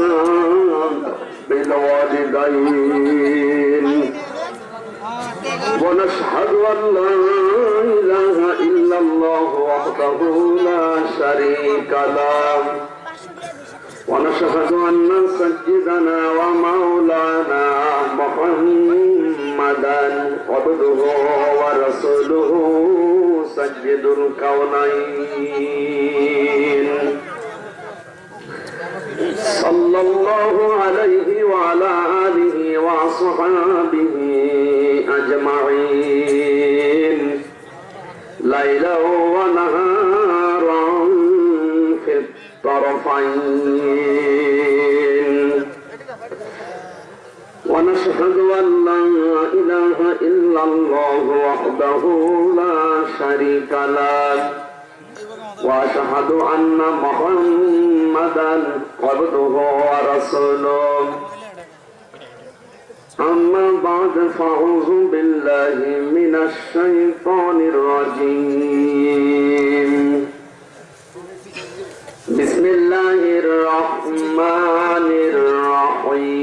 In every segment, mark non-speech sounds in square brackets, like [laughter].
الإحسان بالوالدين. ونشهد أن لا إله إلا الله وحده لا شريك له. ونشهد أن سيدنا ومولانا محمدا عبده ورسوله سيد الكونين. صلى الله عليه وعلى آله وصحابه أجمعين. ليلا ونهارا في الطرفين. ونشهد أن لا إله إلا الله وحده لا شريك له. وأشهد أن محمدا عبده ورسوله. أما بعد فأعوذ بالله من الشيطان الرجيم. بسم الله الرحمن الرحيم.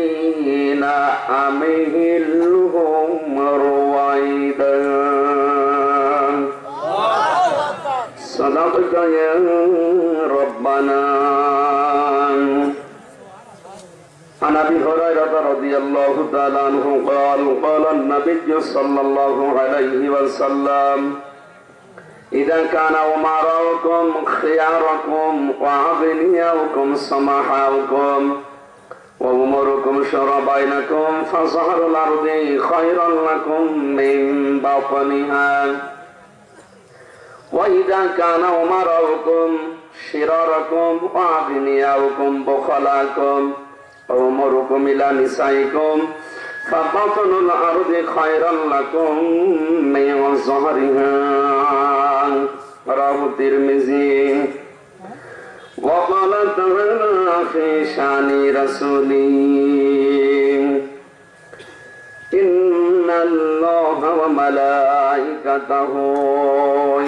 أمهلهم رويدا صدقت يا ربنا۔ عن ابي هريره رضي الله تعالى عنه قال قال النبي صلى الله عليه وسلم إذا كان أمراؤكم خياركم وأغنياؤكم سمحاؤكم وأموركم شر بينكم فظهر الأرض خيرا لكم من بطنها وإذا كان أمراؤكم شراركم وأغنياؤكم بخلاكم وأموركم إلى نسائكم فبطن الأرض خيرا لكم من ظهرها رواه الترمذي وقال تعالى في شأن رسوله إن الله وملائكته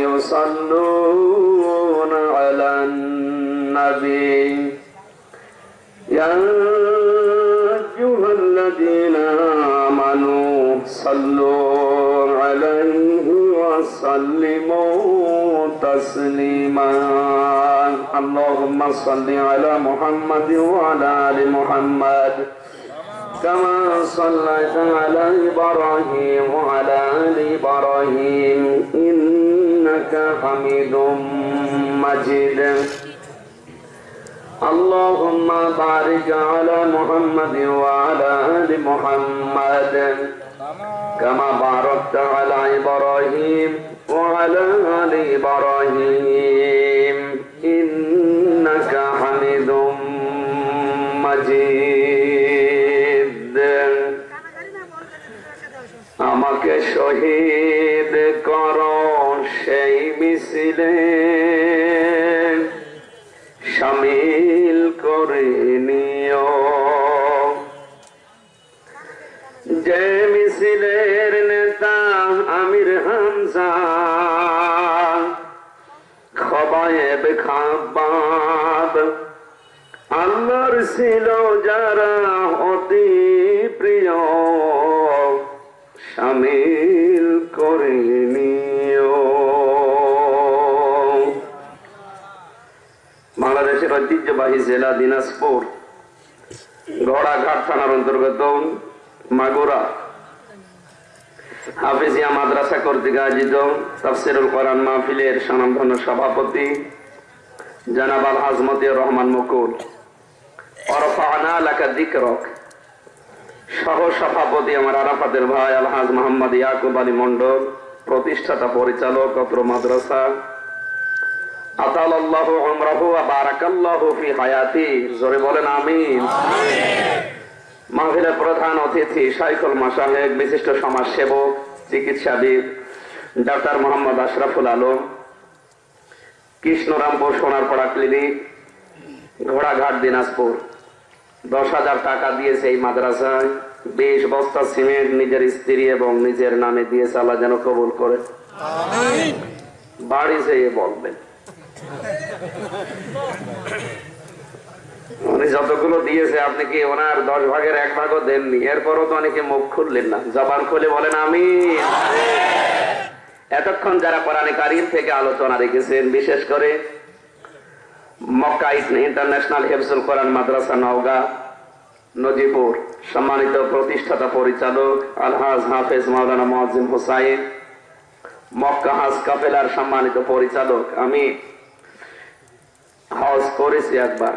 يصلون على النبي. يا أيها الذين آمنوا صلوا عليه وسلموا تسليما. اللهم صل على محمد وعلى آل محمد. كما صليت على إبراهيم وعلى آل إبراهيم. إنك حميد مجيد. اللهم بارك على محمد وعلى آل محمد. كما باركت على إبراهيم وعلى آل إبراهيم. إنك حميد مجيد আমাকে শহীদ কর সেই মিছিলে সামিল করে নিও যে মিছিলের নেতা আমির হামজা খবায়েব খাবাব আল্লাহর ছিল যারা অতি প্রিয়, সামিল করে নিও। বাংলাদেশের ঐতিহ্যবাহী জেলা দিনাজপুর ঘোড়াঘাট থানার অন্তর্গত মাগুরা। হাফিজিয়া মাদ্রাসা কর্তৃক আয়োজিত তাফসিরুল কোরআন মাহফিলের স্বনামধন্য সভাপতি জানাব আল রহমান মুকুল। অরফানা লাকা সহ সভাপতি আমার আরাফাতের ভাই মোহাম্মদ ইয়াকুব আলী মন্ডল প্রতিষ্ঠাতা পরিচালক অত্র মাদ্রাসা। আতাল্লাহ আমরাহু বারাকাল্লাহু ফি হায়াতি। জোরে বলেন আমিন। মাহফিলের প্রধান অতিথি শাইখুল মাসাহেক বিশিষ্ট সমাজসেবক চিকিৎসাবিদ ডাক্তার মোহাম্মদ আশরাফুল আলম কৃষ্ণরামপুর সোনারপাড়া ক্লিনিক ঘোড়াঘাট দিনাজপুর। দশ হাজার টাকা দিয়েছে এই মাদ্রাসায়। বিশ বস্তা সিমেন্ট নিজের স্ত্রী এবং নিজের নামে দিয়েছে আল্লাহ যেন কবুল করে। বাড়ি যেয়ে বলবেন। উনি যতগুলো দিয়েছে, আপনি কি ওনার দশ ভাগের এক ভাগও দেননি? এরপরও তো অনেকে মুখ খুললেন না, জবান খুলে বলেন আমি এতক্ষণ যারা কোরআনে কারিম থেকে আলোচনা রেখেছেন, বিশেষ করে মক্কা ইন্টারন্যাশনাল কোরআন মাদ্রাসা নওগাঁ, নজিপুর, সম্মানিত প্রতিষ্ঠাতা পরিচালক আলহাজ হাফেজ মাওলানা মহাজিম হোসাইন, মক্কা হাজ কাফেলার সম্মানিত পরিচালক, আমি হজ করেছি একবার।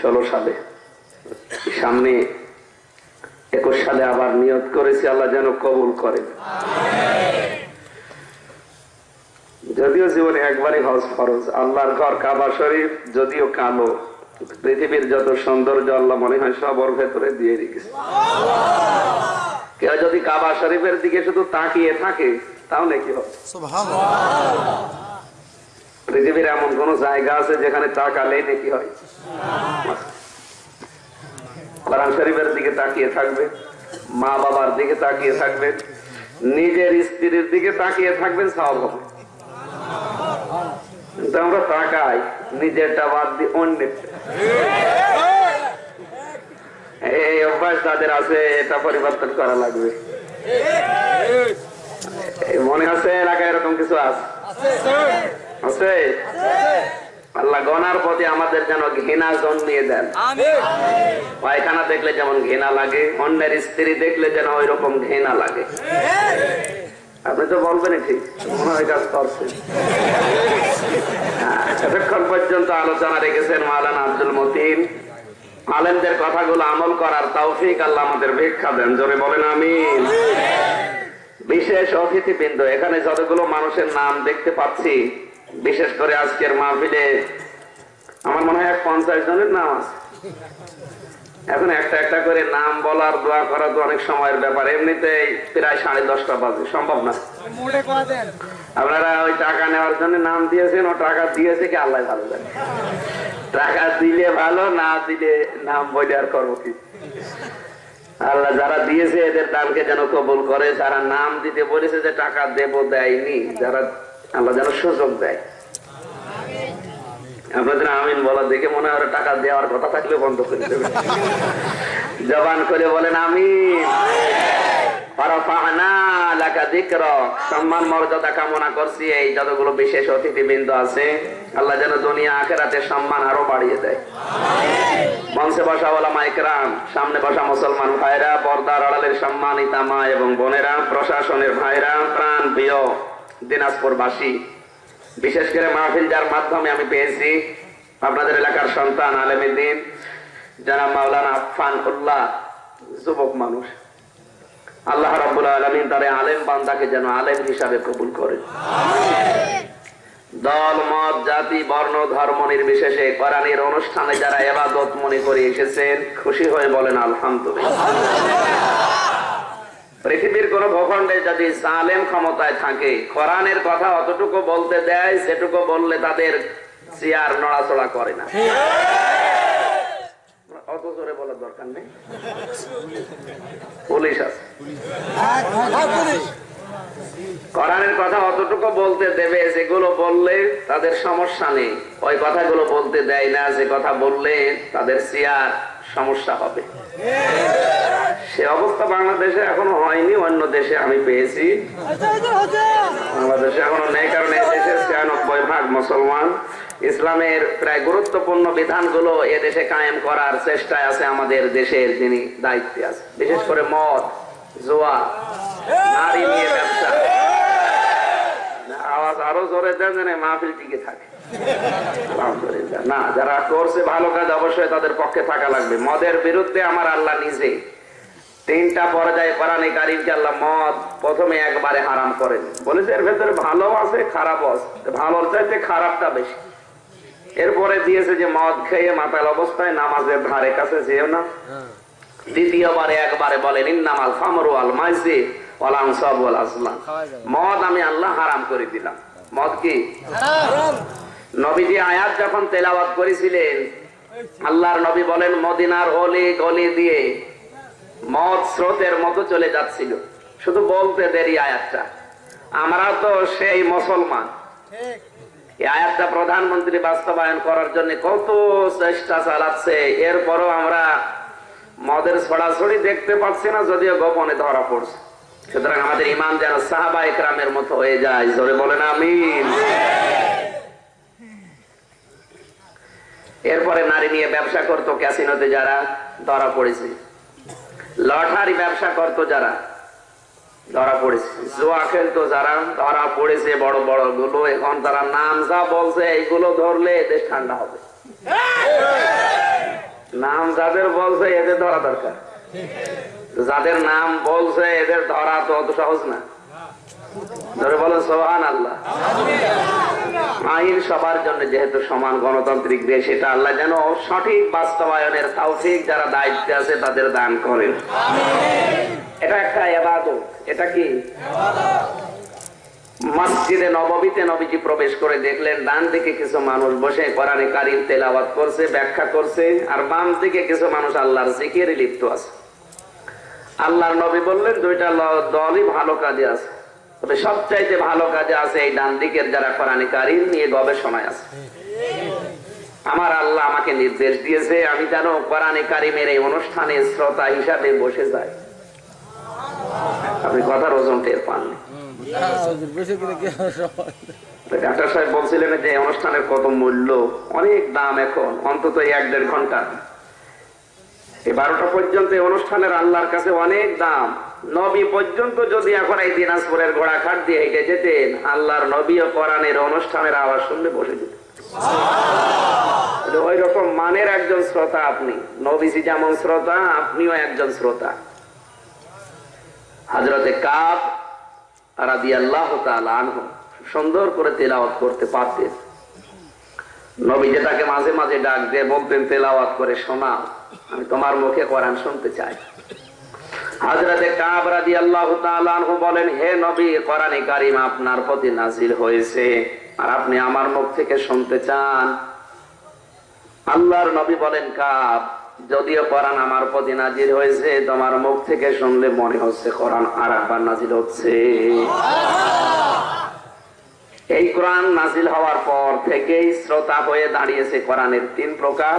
ষোলো সালে। সামনে একুশ সালে আবার নিয়ত করেছি, আল্লাহ যেন কবুল করেন। যদিও জীবনে একবারই হজ ফরজ, আল্লাহর ঘর কাবা শরীফ, যদিও কালো, পৃথিবীর যত সৌন্দর্য আল্লাহ মনে হয় সব ওর ভেতরে দিয়ে রেখেছে। কেউ যদি কাবা শরীফের দিকে শুধু তাকিয়ে থাকে, তাও নাকি হবে? পৃথিবীর এমন কোন জায়গা আছে যেখানে তাকালেই নাকি হয়? কোরআন শরীফের দিকে তাকিয়ে থাকবে, মা বাবার দিকে তাকিয়ে থাকবেন নিজের স্ত্রীর দিকে তাকিয়ে থাকবেন সব কিন্তু আমরা তাকাই, নিজেরটা বাদ দিয়ে অন্যেরটা এই অভ্যাস তাদের আছে, এটা পরিবর্তন করা লাগবে। মনে আছে এলাকায় এরকম কিছু আছে? আছে আল্লাহ গনার প্রতি আমাদের যেন ঘৃণা জন্মিয়ে দেন। পায়খানা দেখলে যেমন ঘৃণা লাগে অন্যের স্ত্রী দেখলে যেন ওই রকম ঘৃণা লাগে। আপনি তো ঠিক কাজ হ্যাঁ, এতক্ষণ পর্যন্ত আলোচনা রেখেছেন মাওলানা আব্দুল মতিন। আলেমদের কথাগুলো আমল করার তৌফিক আল্লাহ আমাদের ভিক্ষা দেন। জোরে বলেন আমিন। বিশেষ অতিথিবৃন্দ এখানে যতগুলো মানুষের নাম দেখতে পাচ্ছি বিশেষ করে আজকের মাহফিলে আমার মনে হয় পঞ্চাশ জনের নাম আছে। এখন একটা একটা করে নাম বলার দোয়া করা তো অনেক সময়ের ব্যাপার। এমনিতেই প্রায় সাড়ে দশটা বাজে সম্ভব না। আপনারা ওই টাকা নেওয়ার জন্য নাম দিয়েছেন ও টাকা দিয়েছে কি আল্লাহ ভালো জানে। টাকা দিলে ভালো না দিলে নাম বলে আর করব কি? আল্লাহ যারা দিয়েছে এদের দানকে যেন কবুল করে যারা নাম দিতে বলেছে যে টাকা দেব দেয়নি যারা আল্লাহ যেন সুযোগ দেয়। আপনাদের আমিন বলা দেখে মনে হয় টাকা দেওয়ার কথা থাকলে বন্ধ করে দেবে। জবান করে বলেন যিকরক। সম্মান, মর্যাদা কামনা করছি এই যতগুলো বিশেষ অতিথিবৃন্দ আছে। আল্লাহ যেন দুনিয়া আখেরাতে সম্মান আরও বাড়িয়ে দেয়। মঞ্চে বসা ওলামা ইকরাম সামনে বসা মুসলমান ভাইরা, পর্দার আড়ালের সম্মানিতা মা এবং বোনেরা, প্রশাসনের ভাইরা, প্রাণ প্রিয় দিনাজপুরবাসী। বিশেষ করে মাহফিল যার মাধ্যমে আমি পেয়েছি আপনাদের এলাকার সন্তান আলেমুদ্দিন যারা মাওলানা আফান উল্লাহ যুবক মানুষ। আল্লাহ রাব্বুল আলামিন তার আলেম বান্দাকে যেন আলেম হিসাবে কবুল করে দল, মত, জাতি, বর্ণ, ধর্ম নির্বিশেষে কোরআনের অনুষ্ঠানে যারা এবাদত মনে করে এসেছেন, খুশি হয়ে বলেন, আলহামদুলিল্লাহ। পৃথিবীর কোন ভূখণ্ডে যদি সালেম ক্ষমতায় থাকে, কোরআনের কথা অতটুকু বলতে দেয় সেটুকু বললে তাদের চেয়ার নড়াচড়া করে না। দেবে, যেগুলো বললে তাদের সমস্যা নেই। ওই কথাগুলো বলতে দেয় না, যে কথা বললে তাদের চেয়ার সমস্যা হবে। সে অবস্থা বাংলাদেশে এখনও হয়নি, অন্য দেশে আমি পেয়েছি। বাংলাদেশে এখনও নেই, কারণ দেশে ছিয়ানব্বই ভাগ মুসলমান। ইসলামের প্রায় গুরুত্বপূর্ণ বিধানগুলো এ দেশে কায়েম করার চেষ্টায় আছে আমাদের দেশের যিনি দায়িত্বে আছে। বিশেষ করে মদ, জোয়া, নারী নিয়ে ব্যবসা। আওয়াজ আরও জোরে দেন যেন মাহফিল টিকে থাকে। আলহামদুলিল্লাহ। না যারা করছে ভালো কাজ অবশ্যই তাদের পক্ষে থাকা লাগবে। মদের বিরুদ্ধে আমার আল্লাহ নিজে তিনটা পর্যায়ে কোরআনে কারিমকে আল্লাহ মদ প্রথমে একবারে হারাম করেন। বলেছে এর ভেতরে ভালো আছে খারাপ আছে। ভালোর চাইতে খারাপটা বেশি। এরপরে দিয়েছে যে মদ খেয়ে মাতাল অবস্থায় নামাজের ধারে কাছে যেও না। দ্বিতীয়বারে একবারে বলেন ইন্নামাল খামরু আল মাইসি ওয়ালাং সব ওয়াল আসলাম মদ আমি আল্লাহ হারাম করে দিলাম। মদ কি? নবীজি আয়াত যখন তেলাওয়াত করেছিলেন, আল্লাহর নবী বলেন, মদিনার অলি গলি দিয়ে মদ স্রোতের মতো চলে যাচ্ছিল। শুধু বলতে দেরি আয়াতটা। আমরা তো সেই মুসলমান। আয়াতটা প্রধানমন্ত্রী বাস্তবায়ন করার জন্য কত চেষ্টা চালাচ্ছে। এরপরও আমরা মদের ছড়াছড়ি দেখতে পাচ্ছি না, যদিও গোপনে ধরা পড়ছে। সুতরাং আমাদের ইমান যেন সাহাবা একরামের মতো হয়ে যায়। জোরে বলেন, আমিন। এরপরে নারী নিয়ে ব্যবসা করতো ক্যাসিনোতে যারা, ধরা পড়েছে। লটারি ব্যবসা করতো যারা, ধরা পড়েছে। জোয়া খেলতো যারা, ধরা পড়েছে বড় বড়গুলো এখন তারা নাম যা বলছে, এইগুলো ধরলে দেশ ঠান্ডা হবে। নাম যাদের বলছে, এদের ধরা দরকার। যাদের নাম বলছে, এদের ধরা তো অত সহজ না। আইন সবার জন্য যেহেতু সমান গণতান্ত্রিক দেশ, এটা আল্লাহ যেন সঠিক বাস্তবায়নের তৌফিক যারা দায়িত্বে আছে তাদের দান করেন। এটা একটা এটা কি? মসজিদে নববীতে নবীজি প্রবেশ করে দেখলেন, ডান দিকে কিছু মানুষ বসে কোরআনে কারিম তেলাওয়াত করছে, ব্যাখ্যা করছে, আর বাম দিকে কিছু মানুষ আল্লাহর জিকিরে লিপ্ত আছে। আল্লাহর নবী বললেন, দুইটা দলই ভালো কাজে আছে। তবে সবচাইতে ভালো কাজে আছে এই ডান দিকের যারা কোরআনে কারিম নিয়ে গবেষণায় আছে। আমার আল্লাহ আমাকে নির্দেশ দিয়েছে, আমি যেন কোরআনে কারিমের এই অনুষ্ঠানে শ্রোতা হিসাবে বসে যাই। আপনি কথার ওজন টের পাননি? ডাক্তার সাহেব বলছিলেন যে, অনুষ্ঠানের কত মূল্য, অনেক দাম এখন, অন্তত এক দেড় ঘণ্টা। এই বারোটা পর্যন্ত অনুষ্ঠানের আল্লাহর কাছে অনেক দাম। নবী পর্যন্ত যদি এখন এই দিনাজপুরের ঘোড়া খাট দিয়ে হেঁটে যেতেন, আল্লাহর নবী ও কোরআনের অনুষ্ঠানের আওয়াজ শুনলে বসে যেতেন। ওই রকম মানের একজন শ্রোতা আপনি। নবীজি যেমন শ্রোতা, আপনিও একজন শ্রোতা। হাজরতে কাপ রাদি আল্লাহ সুন্দর করে তেলাওয়াত করতে পারতেন। নবী যে তাকে মাঝে মাঝে ডাক দিয়ে বলতেন, তেলাওয়াত করে শোনাও, আমি তোমার মুখে কোরআন শুনতে চাই। হাজরাতে আল্লাহ আনহু বলেন, হে নবী কারিম আপনার প্রতি হয়েছে। আর আপনি আমার মুখ থেকে শুনতে চান? আল্লাহর নবী বলেন, কাব, যদিও আমার প্রতি নাজির হয়েছে, তোমার মুখ থেকে শুনলে মনে হচ্ছে কোরআন আর একবার নাজিল হচ্ছে। এই কোরআন নাজিল হওয়ার পর থেকেই শ্রোতা হয়ে দাঁড়িয়েছে কোরআনের তিন প্রকার।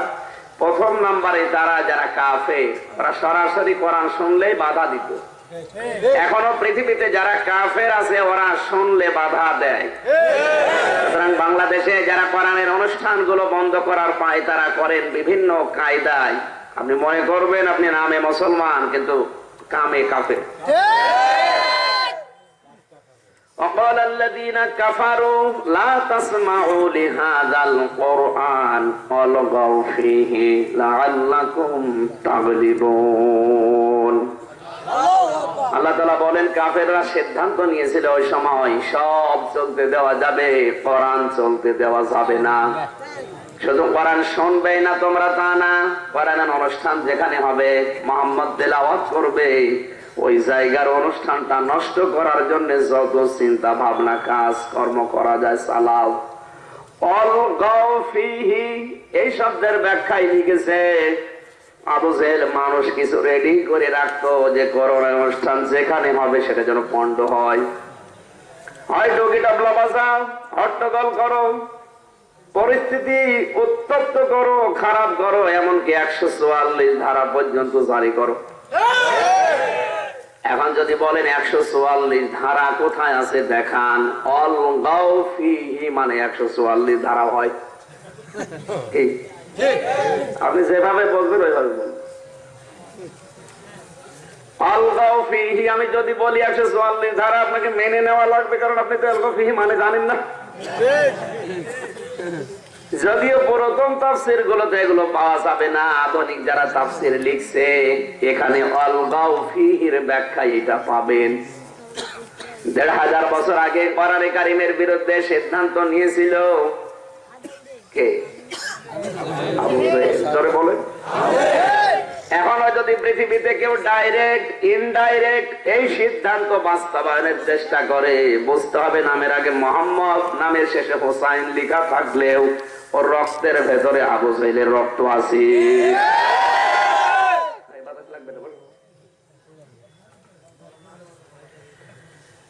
প্রথম নম্বরে তারা যারা কাফে তারা সরাসরি কোরআন শুনলেই বাধা দিত। এখনও পৃথিবীতে যারা কাফের আছে, ওরা শুনলে বাধা দেয়। বাংলাদেশে যারা কোরআনের অনুষ্ঠানগুলো বন্ধ করার পায়, তারা করেন বিভিন্ন কায়দায়। আপনি মনে করবেন, আপনি নামে মুসলমান, কিন্তু কামে কাফে وقال الذين كفروا لا تسمعوا لهذا القرآن والغوا فيه لعلكم تغلبون আল্লাহ তালা বলেন কাফেররা সিদ্ধান্ত নিয়েছিল ওই সময় সব চলতে দেওয়া যাবে কোরআন চলতে দেওয়া যাবে না শুধু কোরআন শুনবে না তোমরা তা না কোরআনের অনুষ্ঠান যেখানে হবে মোহাম্মদ তেলাওয়াত করবে ওই জায়গার অনুষ্ঠানটা নষ্ট করার জন্য যত চিন্তা ভাবনা কাজ কর্ম করা যায়, চালাও। এই শব্দের ব্যাখ্যায় লিখেছে আবু জেহেল মানুষ কিছু রেডি করে রাখতো যে করোনা অনুষ্ঠান যেখানে হবে সেটা যেন পণ্ড হয়। হয় হট্টগোল করো, পরিস্থিতি উত্তপ্ত করো, খারাপ করো, এমনকি একশো চুয়াল্লিশ ধারা পর্যন্ত জারি করো। এখন যদি বলেন একশো চুয়াল্লিশ ধারা কোথায় আছে, দেখান। অল গাও ফিহি মানে একশো চুয়াল্লিশ ধারা হয়। আপনি যেভাবে বলবেন, ওইভাবে বলবেন। আমি যদি বলি একশো চুয়াল্লিশ ধারা, আপনাকে মেনে নেওয়া লাগবে, কারণ আপনি তো মানে জানেন না। যদিও পুরাতন তাফসির গুলোতে এগুলো পাওয়া যাবে না, আধুনিক যারা তাফসির লিখছে, এখানে অলগাও ফিহির ব্যাখ্যা এটা পাবেন। দেড় হাজার বছর আগে কোরআনে কারিমের বিরুদ্ধে সিদ্ধান্ত নিয়েছিল এখনও যদি পৃথিবীতে কেউ ডাইরেক্ট ইনডাইরেক্ট এই সিদ্ধান্ত বাস্তবায়নের চেষ্টা করে, বুঝতে হবে নামের আগে মোহাম্মদ, নামের শেষে হোসাইন লিখা থাকলেও ওর রক্তের ভেতরে আবু সাইলের রক্ত আছে।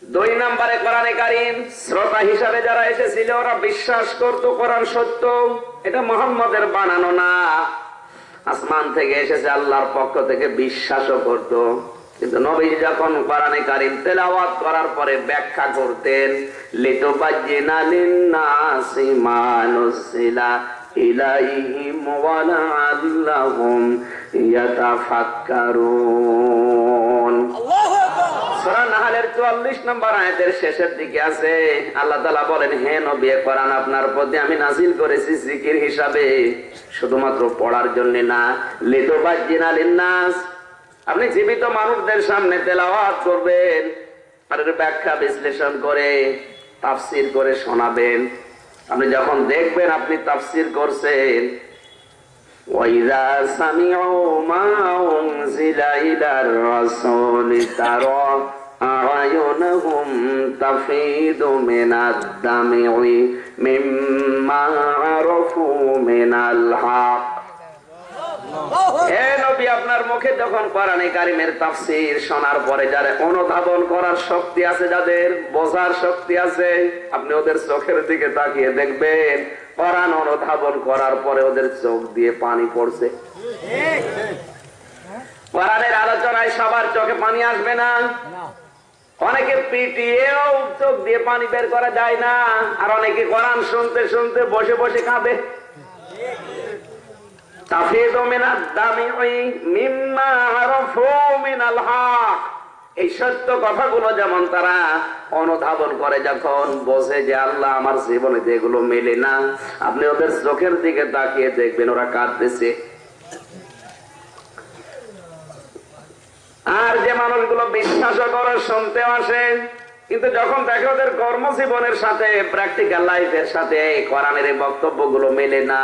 দুই নম্বরে কোরআনে কারিম, শ্রোতা হিসাবে যারা এসেছিল, ওরা বিশ্বাস করত কোরআন সত্য। এটা মোহাম্মদের বানানো না। আসমান থেকে এসেছে আল্লাহর পক্ষ থেকে বিশ্বাসও করত। কিন্তু নবী যখন কোরআনে কারিম তেলাওয়াত করার পরে ব্যাখ্যা করতেন লিতুবাজ্জিনা লিন্নাসি মা নুসিলা ইলাইহিম ওয়া লাআল্লাহুম ইয়াতাফাক্কারুন সূরা নাহলের 44 নম্বর আয়াতের শেষের দিকে আছে আল্লাহ তাআলা বলেন হে নবী কোরআন আপনার প্রতি আমি নাজিল করেছি জিকির হিসাবে শুধুমাত্র পড়ার জন্য না লিতুবাজ্জিনা লিন্নাস আপনি জীবিত মানুষদের সামনে তেলাওয়াত করবেন আর এর ব্যাখ্যা বিশ্লেষণ করে তাফসির করে শোনাবেন আপনি যখন দেখবেন আপনি তাফসির করছেন وإذا سمعوا ما أنزل إلى الرسول ترى أعينهم تفيض من الدمع مما عرفوا من الحق আপনার মুখে যখন কোরআনে কারিমের তাফসীর শোনার পরে যারা অনুধাবন করার শক্তি আছে, যাদের বোঝার শক্তি আছে, আপনি ওদের চোখের দিকে তাকিয়ে দেখবেন, কোরআন অনুধাবন করার পরে ওদের চোখ দিয়ে পানি পড়ছে। কোরআনের আলোচনায় সবার চোখে পানি আসবে না? অনেকে পিটিয়েও চোখ দিয়ে পানি বের করা যায় না, আর অনেকে কোরআন শুনতে শুনতে বসে বসে কাঁদে। এই সত্য কথাগুলো যেমন তারা অনুধাবন করে যখন বোঝে যে আল্লাহ আমার জীবনে মেলে না, আপনি ওদের চোখের দিকে তাকিয়ে দেখবেন, ওরা কাঁদতেছে। আর যে মানুষগুলো বিশ্বাস করে শুনতে আসে। কিন্তু যখন দেখে ওদের কর্মজীবনের সাথে প্র্যাকটিক্যাল লাইফের সাথে কোরআনের বক্তব্যগুলো মেলে না।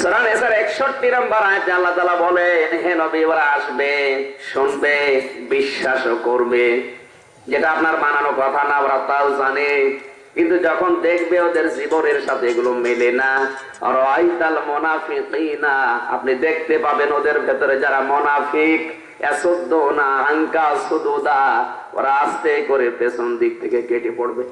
সূরা নিসার 61 নম্বর আয়াতে আল্লাহ তাআলা বলেন, হে নবী ওরা আসবে, শুনবে করবে। যেটা আপনার কথা না, ওরা তাও জানে। কিন্তু যখন দেখবে ওদের জীবনের সাথে এগুলো মেলে না আপনি দেখতে পাবেন ওদের ভেতরে যারা মোনাফিক না ওরা আস্তে করে পেছন দিক থেকে কেটে পড়বে।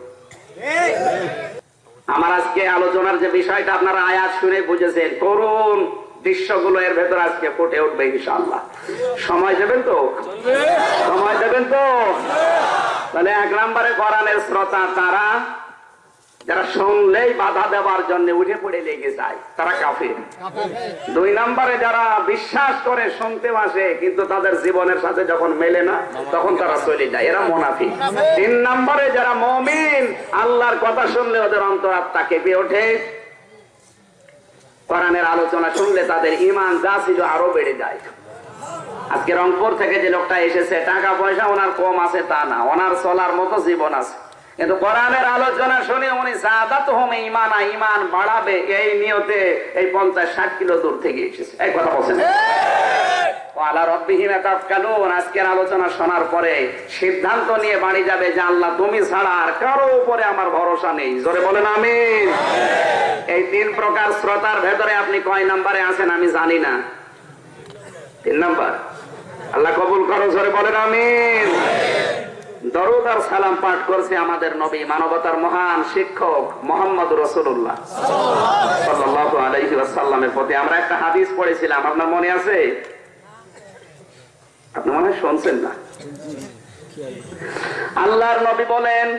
আমার আজকে আলোচনার যে বিষয়টা আপনারা আয়াত শুনে বুঝেছেন করুন দৃশ্যগুলো এর ভেতর আজকে ফুটে উঠবে ইনশাল্লাহ সময় দেবেন তো? সময় দেবেন তো? তাহলে এক নম্বরে করানের শ্রোতা তারা যারা শুনলেই বাধা দেওয়ার জন্য উঠে পড়ে লেগে যায়, তারা কাফির। দুই নম্বরে যারা বিশ্বাস করে শুনতে আসে, কিন্তু তাদের জীবনের সাথে যখন মেলে না, তখন তারা চলে যায়, এরা মোনাফি তিন নম্বরে যারা মমিন, আল্লাহর কথা শুনলে ওদের অন্তরাত্মা কেঁপে ওঠে। কোরআনের আলোচনা শুনলে তাদের ইমান যা ছিল আরও বেড়ে যায়। আজকে রংপুর থেকে যে লোকটা এসেছে, টাকা পয়সা ওনার কম আছে তা না, ওনার চলার মতো জীবন আছে। কিন্তু কোরআনের আলোচনা শুনে উনি সাদাত হোম ইমানা ইমান বাড়াবে এই নিয়তে এই পঞ্চাশ ষাট কিলো দূর থেকে এসেছে। এই কথা বলছেন আল্লাহ রব্বিহীন তাৎকালুন আজকের আলোচনা শোনার পরে সিদ্ধান্ত নিয়ে বাড়ি যাবে যে আল্লাহ তুমি ছাড়া আর কারও উপরে আমার ভরসা নেই। জোরে বলেন আমিন। এই তিন প্রকার শ্রোতার ভেতরে আপনি কয় নাম্বারে আছেন আমি জানি না। তিন নাম্বার। আল্লাহ কবুল করো জোরে বলেন আমিন। দরুদ সালাম পাঠ করছে আমাদের নবী মানবতার মহান শিক্ষক মোহাম্মদ রসুল্লাহ প্রতি আমরা একটা হাদিস পড়েছিলাম। আপনার মনে আছে? আপনি মনে শুনছেন না? আল্লাহর নবী বলেন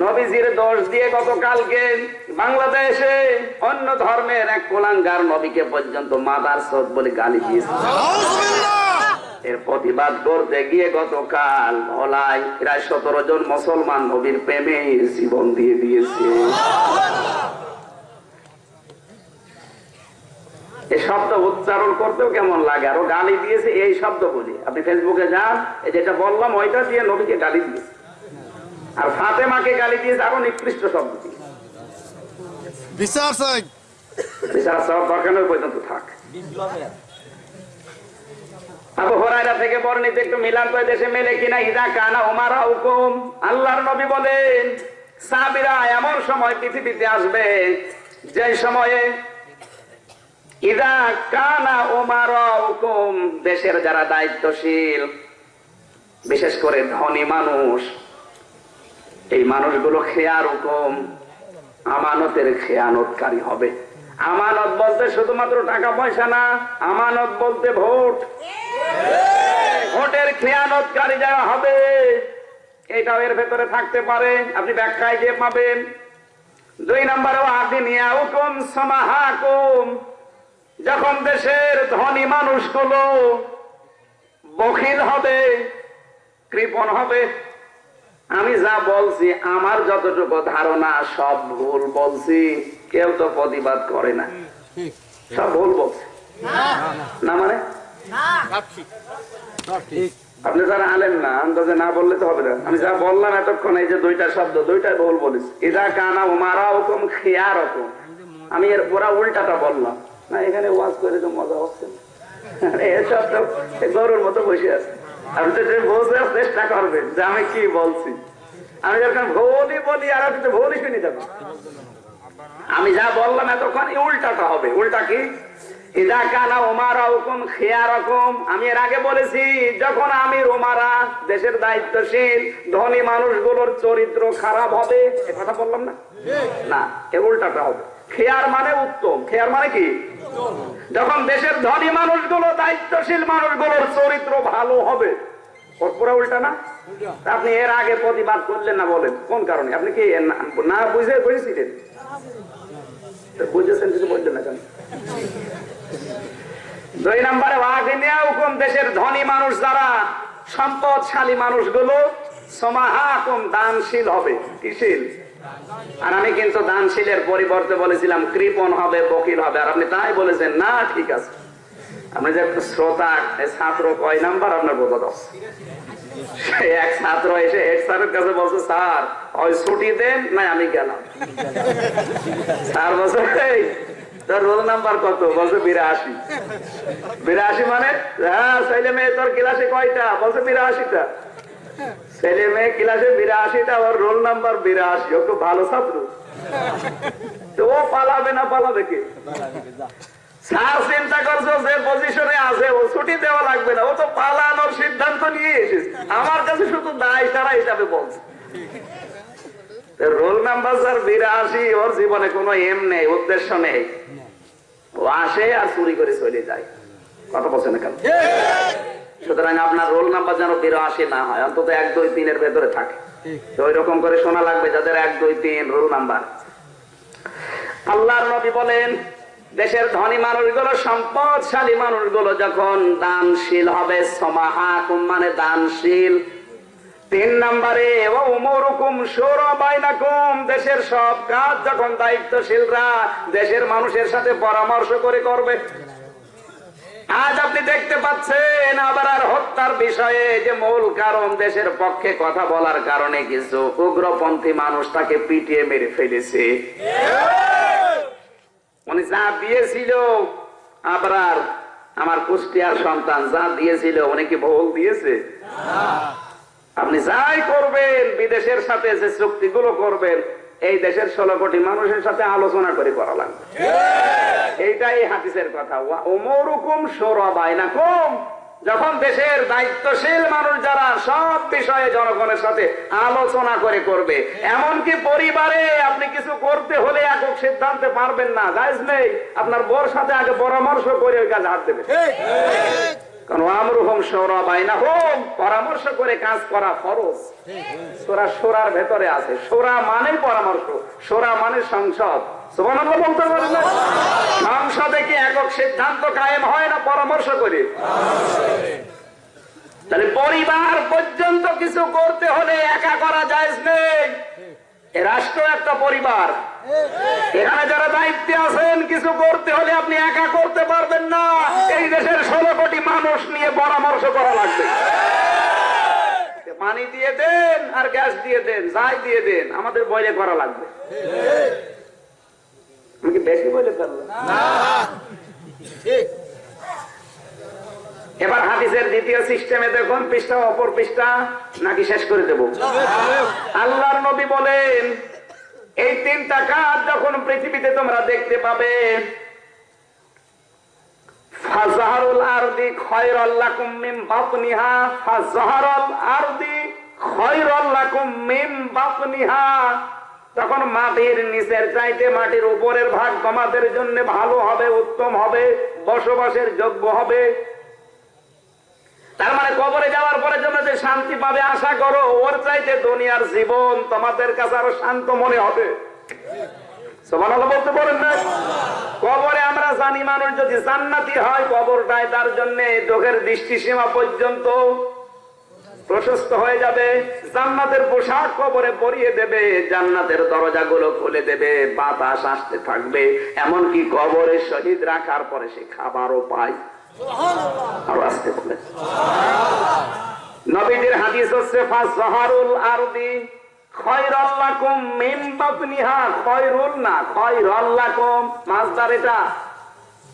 নবীজির দোষ দিয়ে গতকালকে বাংলাদেশে অন্য ধর্মের এক কোলাঙ্গার নবীকে পর্যন্ত মাদার সদ বলে গালি দিয়েছে। এর প্রতিবাদ করতে গিয়ে গতকাল ভোলাই প্রায় সতেরো জন মুসলমান নবীর প্রেমে জীবন দিয়ে দিয়েছে। এই শব্দ উচ্চারণ করতেও কেমন লাগে? আরও গালি দিয়েছে এই শব্দ বলি। আপনি ফেসবুকে যান যেটা বললাম, ওইটা দিয়ে নবীকে গালি দিয়েছে। ফাতেমাকে গালি দিয়েছে আরও নিকৃষ্ট শব্দ দিয়ে বিচার চাই। বিচার সব দরকার পর্যন্ত থাক। আবু হরাইরা থেকে বর্ণিত একটু মিলান করে দেশে মেলে কিনা ইদা কানা উমারা হুকুম। আল্লাহর নবী বলেন সাবিরা এমন সময় পৃথিবীতে আসবে যে সময়ে ইদা কানা উমারা হুকুম দেশের যারা দায়িত্বশীল বিশেষ করে ধনী মানুষ এই মানুষগুলো খেয়ার হুকুম আমানতের খেয়ানতকারী হবে। আমানত বলতে শুধুমাত্র টাকা পয়সা না, আমানত বলতে ভোট। ভোটের খেয়ানতকারী যারা হবে, এটাও এর ভেতরে থাকতে পারে। আপনি ব্যাখ্যায় গিয়ে পাবেন। দুই নম্বরে আদিনিয়া হুকুম সমাহাকুম যখন দেশের ধনী মানুষগুলো বখিল হবে, কৃপণ হবে আমি যা বলছি, আমার যতটুকু ধারণা, সব ভুল বলছি। কেউ তো প্রতিবাদ করে না। সব ভুল বলছে। না মানে? আপনি যারা আলেন না, আন্দাজে না বললে তো হবে না। আমি যা বললাম এতক্ষণ, এই যে দুইটা শব্দ দুইটাই ভুল বলিস ইদা কানা উমারা হুকুম খেয়া রকম আমি এর পুরা উল্টাটা বললাম। না, এখানে ওয়াজ করে তো মজা হচ্ছে না। এসব তো গরুর মতো বসে আছে। আপনি তো বোঝার চেষ্টা করবেন যে আমি কি বলছি। আমি যখন ভুলই বলি আর আপনি তো ভুলই শুনে যাবেন। আমি যা বললাম এতক্ষণ উল্টাটা হবে। উল্টা কি? ইদা কানা ওমারা হুকুম খেয়া রকম আমি এর আগে বলেছি যখন আমি রোমারা দেশের দায়িত্বশীল ধনী মানুষগুলোর চরিত্র খারাপ হবে এ কথা বললাম না? না এ উল্টাটা হবে। খেয়ার মানে উত্তম। খেয়ার মানে কি? যখন দেশের ধনী মানুষগুলো দায়িত্বশীল মানুষগুলোর চরিত্র ভালো হবে ওর পুরো উল্টা। না আপনি এর আগে প্রতিবাদ করলেন না বলেন কোন কারণে? আপনি কি না- বুঝে বুঝেছিলেন তো বুঝেছেন কিছু বললেন না কেন? দুই নম্বরে ওয়াগিনিয়া হুকুম দেশের ধনী মানুষ যারা সম্পদশালী মানুষগুলো সমাহাকুম দানশীল হবে। কিশীল আর আমি কিন্তু দানশীলের পরিবর্তে বলেছিলাম, কৃপণ হবে, বকিল হবে। আর আপনি তাই বলেছেন, না, ঠিক আছে। আপনি যে শ্রোতা ছাত্র, কয় নাম্বার আপনার বোধ দশ? এক ছাত্র এসে স্যারের কাছে বলছে, স্যার, ওই ছুটি দেন না আমি গেলাম। স্যার বলছে তোর রোল নাম্বার কত? বলছে, বিরাশি। বিরাশি মানে হ্যাঁ ছেলে মেয়ে, তোর ক্লাসে কয়টা? বলছে, বিরাশিটা। ছেলে মেয়ে ক্লাসে বিরাশিটা, ওর রোল নাম্বার বিরাশি, ও খুব ভালো ছাত্র। তো ও পালাবে না, পালাবে কে? আমার কাছে শুধু দায় হিসাবে বলছে। রোল নাম্বার বিরাশি, ওর জীবনে কোনো এম নেই, উদ্দেশ্য নেই। ও আসে আর চুরি করে চলে যায়। কথা বলছে না কেন? সুতরাং আপনার রোল নাম্বার যেন বিরাশি না হয় অন্তত এক দুই তিনের ভেতরে থাকে। তো ওই রকম করে শোনা লাগবে যাদের এক দুই তিন রোল নাম্বার। আল্লাহর নবী বলেন দেশের ধনী মানুষগুলো সম্পদশালী মানুষগুলো যখন দানশীল হবে সমাহাকুম মানে দানশীল। তিন নম্বরে দেশের সব কাজ যখন দায়িত্বশীলরা দেশের মানুষের সাথে পরামর্শ করে করবে। আজ আপনি দেখতে পাচ্ছেন আবার আর হত্যার বিষয়ে যে মূল কারণ দেশের পক্ষে কথা বলার কারণে কিছু উগ্রপন্থী মানুষ তাকে পিটিয়ে মেরে ফেলেছে। উনি যা দিয়েছিল আবরার আমার কুষ্টিয়ার সন্তান যা দিয়েছিল উনি কি ভোগ দিয়েছে? আপনি যাই করবেন বিদেশের সাথে যে চুক্তিগুলো করবেন এই দেশের ষোলো কোটি মানুষের সাথে আলোচনা করে করা লাগবে। এইটাই হাদিসের কথা। ওমরুকুম সৌরবাই না কম যখন দেশের দায়িত্বশীল মানুষ যারা সব বিষয়ে জনগণের সাথে আলোচনা করে করবে এমনকি পরিবারে আপনি কিছু করতে হলে একক সিদ্ধান্তে পারবেন না। জায়জ নেই। আপনার বোর সাথে আগে পরামর্শ করে ওই কাজ হাত দেবে পরামর্শ করে কাজ করা ফরজ। সোরা সোরার ভেতরে আছে। সোরা মানে পরামর্শ সোরা মানে সংসদ। বলতে সংসদে কি একক সিদ্ধান্ত কায়েম হয় না পরামর্শ করে? তাহলে পরিবার পর্যন্ত কিছু করতে হলে একা করা যায় নেই। রাষ্ট্র একটা পরিবার। এখানে যারা দায়িত্বে আছেন কিছু করতে হলে আপনি একা করতে পারবেন না। এই দেশের ষোলো কোটি মানুষ নিয়ে পরামর্শ করা লাগবে। পানি দিয়ে দেন আর গ্যাস দিয়ে দেন যাই দিয়ে দেন আমাদের বইলে করা লাগবে। আমি কি বেশি বলে ফেললাম এবার হাদিসের দ্বিতীয় সিস্টেমে দেখুন পৃষ্ঠা অপর পৃষ্ঠা নাকি শেষ করে দেব? আল্লাহর নবী বলেন এই তিনটা কাজ যখন পৃথিবীতে তোমরা দেখতে পাবে তখন মাটির নিচের চাইতে মাটির উপরের ভাগ তোমাদের জন্য ভালো হবে, উত্তম হবে, বসবাসের যোগ্য হবে। তার মানে কবরে যাওয়ার পরে জন্য যে শান্তি পাবে, আশা করো ওর চাইতে দুনিয়ার জীবন তোমাদের কাছে আরও শান্ত মনে হবে। বলতে পারেন না? আমরা জানি মানুষ যদি হয় তার চোখের দৃষ্টি সীমা পর্যন্ত প্রশস্ত হয়ে যাবে। জান্নাতের পোশাক কবরে পরিয়ে দেবে, জান্নাতের দরজাগুলো খুলে দেবে, বাতাস আসতে থাকবে। এমনকি কবরে শহীদ রাখার পরে সে খাবারও পায়। আরও আসতে নবীদের হাদিস হচ্ছে, ফাজহারুল আরদি খয়রাল্লাকুম মিন বাতনিহা খয়রুল না খয়রাল্লাকুম মাসদার এটা।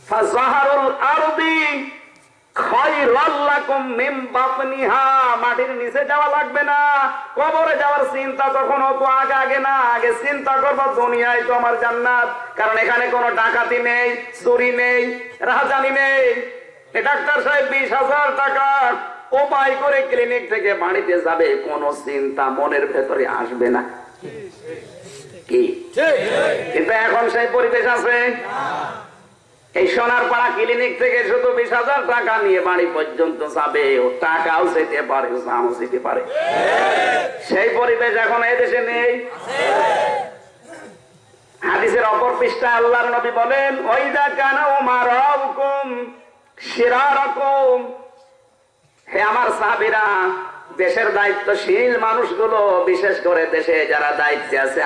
ফাজহারুল আরদি মাটির নিচে যাওয়া লাগবে না। কবরে যাওয়ার চিন্তা তখন অত আগে আগে না। আগে চিন্তা করব, দুনিয়ায় তো আমার জান্নাত। কারণ এখানে কোনো ডাকাতি নেই, চুরি নেই রাজানি নেই। ডাক্তার সাহেব বিশ হাজার টাকা। উপায় করে ক্লিনিক থেকে বাড়িতে যাবে, কোনো চিন্তা মনের ভেতরে আসবে না। কিন্তু এখন সেই পরিবেশ আছে। এই সোনার পাড়া ক্লিনিক থেকে শুধু বিশ হাজার টাকা নিয়ে বাড়ি পর্যন্ত যাবে। ও টাকাও যেতে পারে যেতে পারে। সেই পরিবেশ এখন নেই। হাদিসের অপর পৃষ্ঠা আল্লাহর নবী বলেন ওইদা কানা উমার হুকুম শিরারকম হে আমার দেশের দায়িত্বশীল মানুষগুলো, বিশেষ করে দেশে যারা দায়িত্বে আছে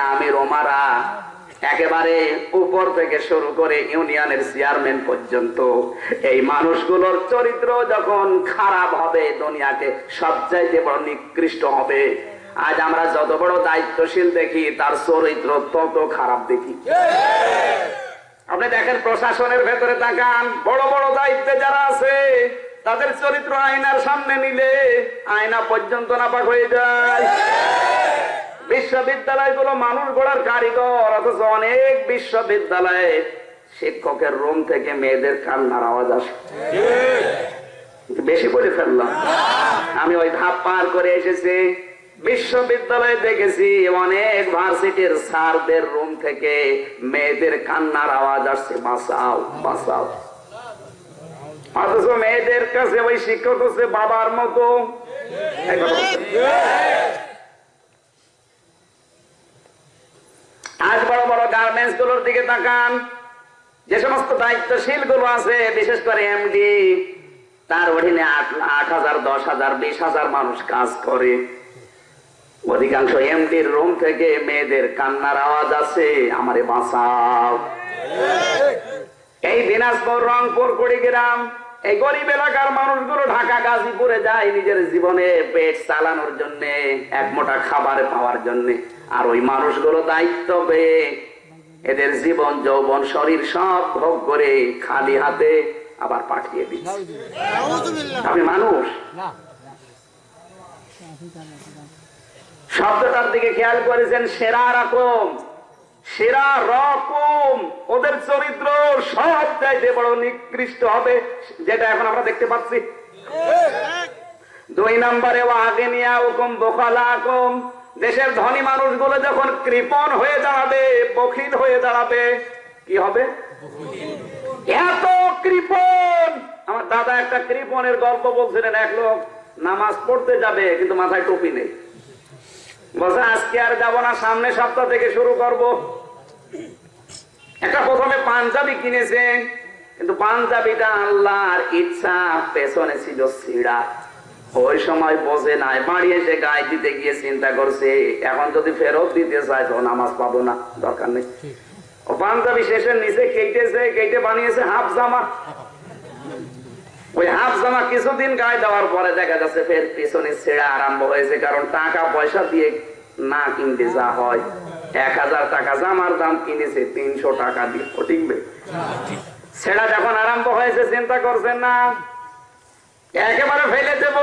একেবারে উপর থেকে শুরু করে ইউনিয়নের চেয়ারম্যান পর্যন্ত, এই মানুষগুলোর চরিত্র যখন খারাপ হবে দুনিয়াকে সবচাইতে বড় নিকৃষ্ট হবে। আজ আমরা যত বড় দায়িত্বশীল দেখি, তার চরিত্র তত খারাপ দেখি। আপনি দেখেন প্রশাসনের ভেতরে তাকান। বড় বড় দায়িত্বে যারা আছে তাদের চরিত্র আয়নার সামনে নিলে আয়না পর্যন্ত নাপাক হয়ে যায়। বিশ্ববিদ্যালয়গুলো মানুষ গড়ার কারিগর অথচ অনেক বিশ্ববিদ্যালয়ে শিক্ষকের রুম থেকে মেয়েদের কান্নার আওয়াজ আসে। বেশি করে ফেললাম। আমি ওই ধাপ পার করে এসেছি। বিশ্ববিদ্যালয়ে দেখেছি অনেক ভার্সিটির স্যারদের রুম থেকে মেয়েদের কান্নার আওয়াজ আসছে, বাঁচাও বাঁচাও। অথচ মেয়েদের কাছে ওই শিক্ষক হচ্ছে বাবার মতো। আজ বড় বড় গার্মেন্টসগুলোর দিকে তাকান। যে সমস্ত দায়িত্বশীলগুলো আছে, বিশেষ করে এমডি, তার অধীনে আট হাজার, দশ হাজার, বিশ হাজার মানুষ কাজ করে। অধিকাংশ এমডির রুম থেকে মেয়েদের কান্নার আওয়াজ আছে আমারে বাঁচাও। এই দিনাজপুর রংপুর কুড়িগ্রাম এই গরিব এলাকার মানুষগুলো ঢাকা গাজীপুরে যায় নিজের জীবনে পেট চালানোর জন্য এক মোটা খাবার পাওয়ার জন্য। আর ওই মানুষগুলো দায়িত্ব পেয়ে এদের জীবন যৌবন শরীর সব ভোগ করে খালি হাতে আবার পাঠিয়ে দিচ্ছে। আপনি মানুষ? শব্দটার দিকে খেয়াল করেছেন, সেরা রকম সেরা রকম। ওদের চরিত্র সব চাইতে বড় নিকৃষ্ট হবে, যেটা এখন আমরা দেখতে পাচ্ছি। দুই নম্বরে ও আগে নিয়ে ওকম বোকালা কম দেশের ধনী মানুষগুলো যখন কৃপণ হয়ে দাঁড়াবে, বখিল হয়ে দাঁড়াবে, কি হবে? এত কৃপণ! আমার দাদা একটা কৃপণের গল্প বলছিলেন, এক লোক নামাজ পড়তে যাবে, কিন্তু মাথায় টুপি নেই। বলছে, আজকে আর না, সামনে সপ্তাহ থেকে শুরু করব। একটা প্রথমে পাঞ্জাবি কিন্তু পাঞ্জাবিটা আল্লাহর ইচ্ছা, পেছনে ছিল সিঁড়া। ওই সময় বসে নাই, বাড়ি এসে গায়ে দিতে গিয়ে চিন্তা করছে, এখন যদি ফেরত দিতে চায়, তো নামাজ পাবো না, দরকার নেই। ও পাঞ্জাবি শেষের নিচে কেটেছে, কেটে বানিয়েছে হাফ জামা। ওই হাফ জামা কিছুদিন গায়ে দেওয়ার পরে দেখা যাচ্ছে ফের পিছনে ছেঁড়া আরম্ভ হয়েছে, কারণ টাকা পয়সা দিয়ে না কিনতে যা হয়। এক হাজার টাকা জামার দাম কিনেছে, তিনশো টাকা দিয়ে। টিকবে। ছেঁড়া যখন আরম্ভ হয়েছে, চিন্তা করছেন না? একেবারে ফেলে দেব।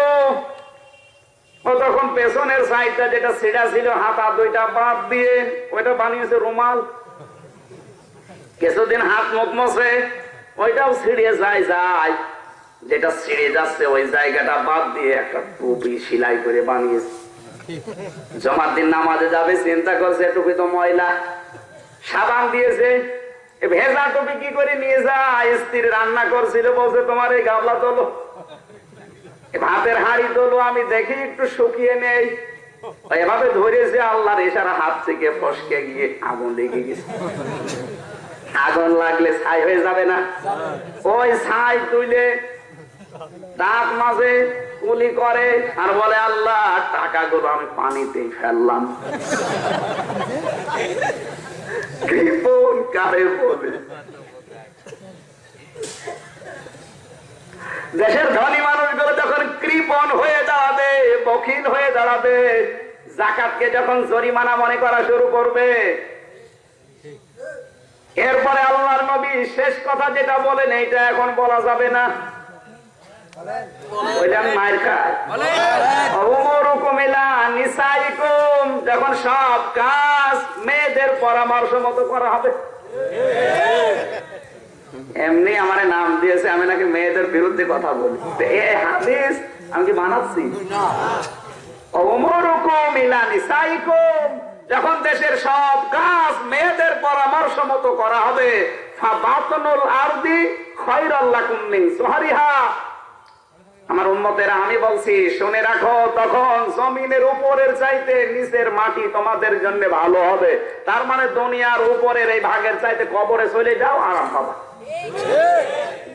ও তখন পেছনের সাইডটা যেটা ছেঁড়া ছিল, হাতা দুইটা বাদ দিয়ে ওইটা বানিয়েছে রুমাল। কিছুদিন হাত মুখ মশে ওইটাও ছিঁড়ে যায় যায়। যেটা ছিঁড়ে যাচ্ছে, ওই জায়গাটা বাদ দিয়ে একটা টুপি সেলাই করে বানিয়েছে জমার দিন নামাজে যাবে, চিন্তা করছে, টুপি তো ময়লা। সাবান দিয়েছে ভেজা টুপি কি করে নিয়ে যায়? স্ত্রী রান্না করছিল, বলছে, তোমার এই গাবলা তোলো। ভাতের হাড়ি তোলো, আমি দেখি একটু শুকিয়ে নেই। এভাবে ধরেছে, আল্লাহর ইশারা হাত থেকে ফসকে গিয়ে আগুন লেগে গেছে। আগুন লাগলে ছাই হয়ে যাবে না। ওই ছাই তুইলে দাঁত মাঝে কুলি করে আর বলে, আল্লাহ, টাকাগুলো আমি পানিতে ফেললাম। দেশের ধনী মানুষগুলো যখন কৃপন হয়ে দাঁড়াবে, বখিল হয়ে দাঁড়াবে, জাকাতকে যখন জরিমানা মনে করা শুরু করবে, এরপরে আল্লাহর নবী শেষ কথা যেটা বলেন, এইটা এখন বলা যাবে না। ওইটা মায়ের যখন সব কাজ মেয়েদের পরামর্শ মতো করা হবে। এমনি আমার নাম দিয়েছে আমি নাকি মেয়েদের বিরুদ্ধে কথা বলি। এই হাদিস আমি কি বানাচ্ছি যখন দেশের সব কাজ মেয়েদের পরামর্শ মতো করা হবে আরদি সুহারিহা। আমার উন্মতেরা আমি বলছি, শুনে রাখো, তখন জমিনের উপরের চাইতে নিচের মাটি তোমাদের জন্য ভালো হবে। তার মানে দুনিয়ার উপরের এই ভাগের চাইতে কবরে চলে যাও, আরাম পাবা।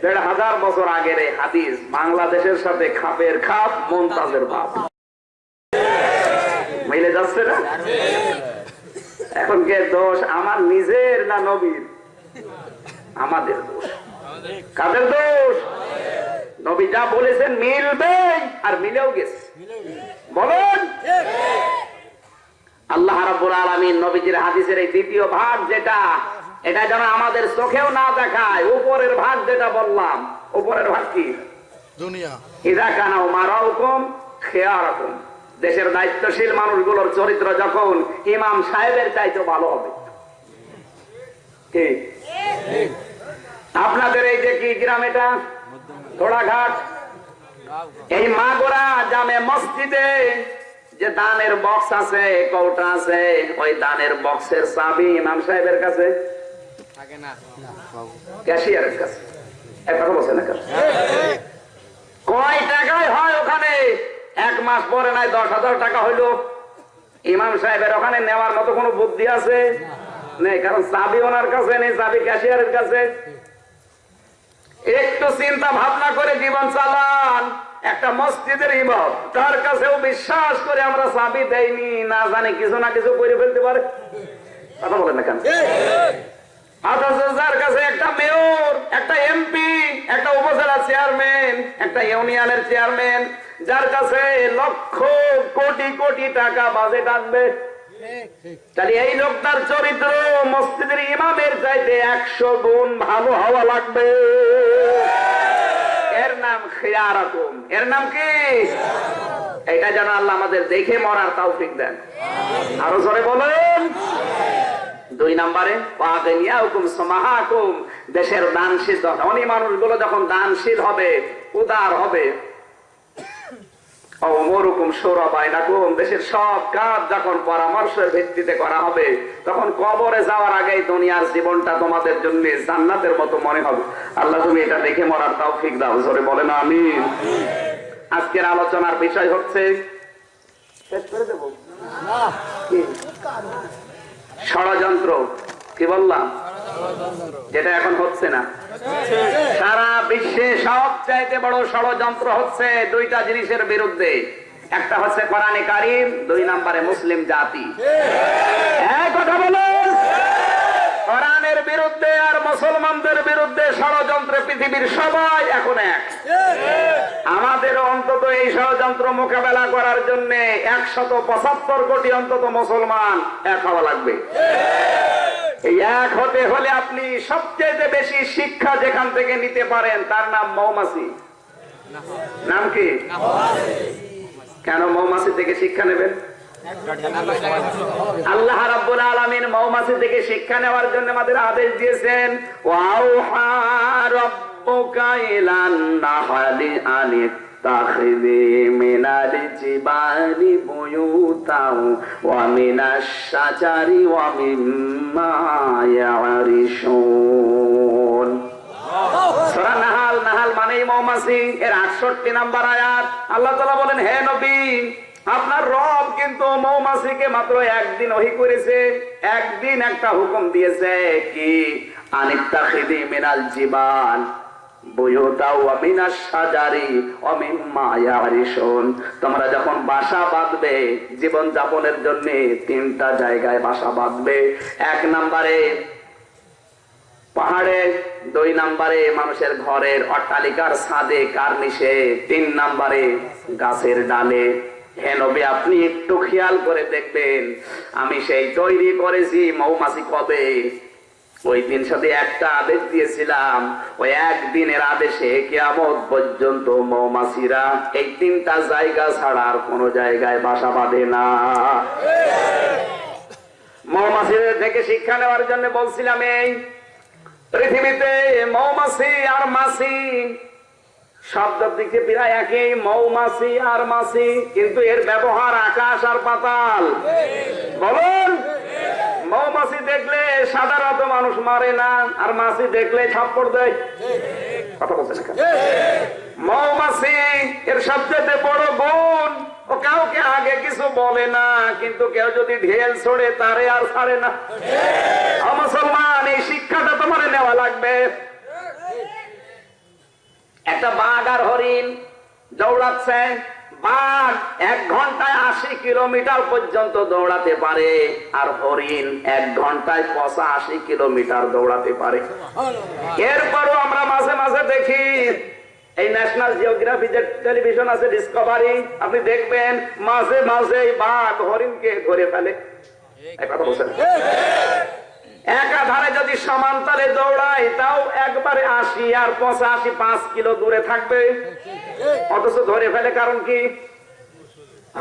দেড় হাজার বছর আগের এই হাদিস, বাংলাদেশের সাথে খাপের খাপ, মমতাজের ভাব। মিলে যাচ্ছে না? এখন কে দোষ, আমার নিজের না নবীর? আমাদের দোষ। কাদের দোষ? নবী যা বলেছেন মিলবে আর মিলেও গেছে। বলেন? আল্লাহ রাব্বুল আলামিন নবীজির হাদিসের এই দ্বিতীয় ভাগ যেটা এটা যেন আমাদের চোখেও না দেখায় উপরের ভাগ যেটা বললাম উপরের ভাগ কি? দুনিয়া। ইদা কানা মারাউকুম খেয়ারকুম। দেশের দায়িত্বশীল মানুষগুলোর চরিত্র যখন ইমাম সাহেবের চাইতে ভালো হবে। ঠিক। আপনাদের এই যে কি গ্রাম এটা? ঘোড়াঘাট। এই মাগোরা জামে মসজিদে যে দানের বক্স আছে, কৌটা আছে, ওই দানের বক্সের চাবি ইমাম সাহেবের কাছে, ক্যাশিয়ারের কাছে। কয় টাকায় হয় ওখানে? এক মাস পরে নাই, দশ হাজার টাকা হইল। ইমাম সাহেবের ওখানে নেওয়ার মতো কোনো বুদ্ধি আছে? নেই, কারণ চাবি ওনার কাছে, নেই, চাবি ক্যাশিয়ারের কাছে। একটু চিন্তা ভাবনা করে জীবন চালান। একটা মসজিদের ইমাম তার কাছেও বিশ্বাস করে আমরা চাবি দেয়নি না জানি কিছু না কিছু করে ফেলতে পারে। কথা বলেন না কেন? অথচ যার কাছে একটা মেয়র একটা এমপি একটা উপজেলা চেয়ারম্যান একটা ইউনিয়নের চেয়ারম্যান যার কাছে লক্ষ কোটি কোটি টাকা বাজেট আসবে তাহলে এই লোকটার চরিত্র মসজিদের ইমামের চাইতে একশো গুণ ভালো হওয়া লাগবে। খিয়ারাকুম এর নাম কি? এটা যেন আল্লাহ আমাদের দেখে মরার তাও তৌফিক দেন। আরও জোরে বলেন। দুই নম্বরে দেশের দানশীল ধনী মানুষগুলো যখন দানশীল হবে, উদার হবে দেশের সব কাজ যখন পরামর্শের ভিত্তিতে করা হবে তখন কবরে যাওয়ার আগেই দুনিয়ার জীবনটা তোমাদের জন্য জান্নাতের মতো মনে হবে। আল্লাহ তুমি এটা দেখে মরার তৌফিক দাও। জোরে বলে না আমি আজকের আলোচনার বিষয় হচ্ছে? ষড়যন্ত্র। কি বললাম? যেটা এখন হচ্ছে না। সারা বিশ্বে সব চাইতে বড় ষড়যন্ত্র হচ্ছে দুইটা জিনিসের বিরুদ্ধে। একটা হচ্ছে কোরআনে কারিম, দুই নাম্বারে মুসলিম জাতি। হ্যাঁ কথা বলুন। কোরআনের বিরুদ্ধে আর মুসলমানদের বিরুদ্ধে ষড়যন্ত্রে পৃথিবীর সবাই এখন এক। আমাদের অন্তত এই ষড়যন্ত্র মোকাবেলা করার জন্য একশত পঁচাত্তর কোটি অন্তত মুসলমান এক হওয়া লাগবে। এক হতে হলে আপনি সবচেয়ে বেশি শিক্ষা যেখান থেকে নিতে পারেন, তার নাম মৌমাছি। নাম কি? কেন মৌমাছি থেকে শিক্ষা নেবেন? আল্লাহ রাব্বুল আলামিন মৌমাছি থেকে শিক্ষা নেওয়ার জন্য আমাদের আদেশ দিয়েছেন, ওয়াউহা রাব্বুকা ইলান নাহলি আনিত তাখিযি মিনাল জিবালি বুয়ুতাও ওয়া মিনাশ শাজারি ওয়া মিম্মা ইয়ারিশুন। সূরা নাহাল নাহাল মানেই মৌমাছি। এর 68 নাম্বার আয়াত। আল্লাহ তাআলা বলেন, হে নবী আপনার রব কিন্তু মৌমাছিকে মাত্র একদিন ওহি করেছে, একদিন একটা হুকুম দিয়েছে কি? মিনাল শাজারি ওয়া মিম্মা ইয়ারিশুন। তোমরা যখন বাসা বাঁধবে, জীবন যাপনের জন্য তিনটা জায়গায় বাসা বাঁধবে। এক নম্বরে পাহাড়ে, দুই নম্বরে মানুষের ঘরের অট্টালিকার ছাদে কার্নিশে, তিন নম্বরে গাছের ডালে। হে নবী, আপনি একটু খেয়াল করে দেখবেন, আমি সেই তৈরি করেছি মৌমাছি কবে? ওই দিন সাথে একটা আদেশ দিয়েছিলাম, ওই একদিনের আদেশে পর্যন্ত মৌমাছিরা এই তিনটা জায়গা ছাড়া আর কোনো জায়গায় বাসা বাঁধে না। মৌমাছিদের থেকে শিক্ষা নেওয়ার জন্য বলছিলাম এই, পৃথিবীতে মৌমাছি আর মাছি শব্দের দিকে প্রায় একই, মৌমাছি আর মাছি, কিন্তু এর ব্যবহার আকাশ আর পাতাল। বলুন, মৌমাছি দেখলে সাধারণত মানুষ মারে না, আর মাছি দেখলে ছাপ্পড় দেয়? কথা না কেন? মৌমাছি এর সবচেয়ে বড় গুণ, ও কাউকে আগে কিছু বলে না, কিন্তু কেউ যদি ঢেল ছড়ে, তারে আর ছাড়ে না। মুসলমান, এই শিক্ষাটা তোমার নেওয়া লাগবে। একটা বাঘ আর হরিণ দৌড়াচ্ছে বাঘ এক ঘন্টায় আশি কিলোমিটার পর্যন্ত দৌড়াতে পারে আর হরিণ এক ঘন্টায় পঁচাশি কিলোমিটার দৌড়াতে পারে। এরপরও আমরা মাঝে মাঝে দেখি, এই ন্যাশনাল জিওগ্রাফি যে টেলিভিশন আছে ডিসকভারি আপনি দেখবেন মাঝে মাঝে বাঘ হরিণকে ধরে ফেলে। একাধারে যদি সমান্তরে দৌড়ায়, তাও একবারে আশি আর পঁচাশি, পাঁচ কিলো দূরে থাকবে। অথচ ধরে ফেলে কারণ কি?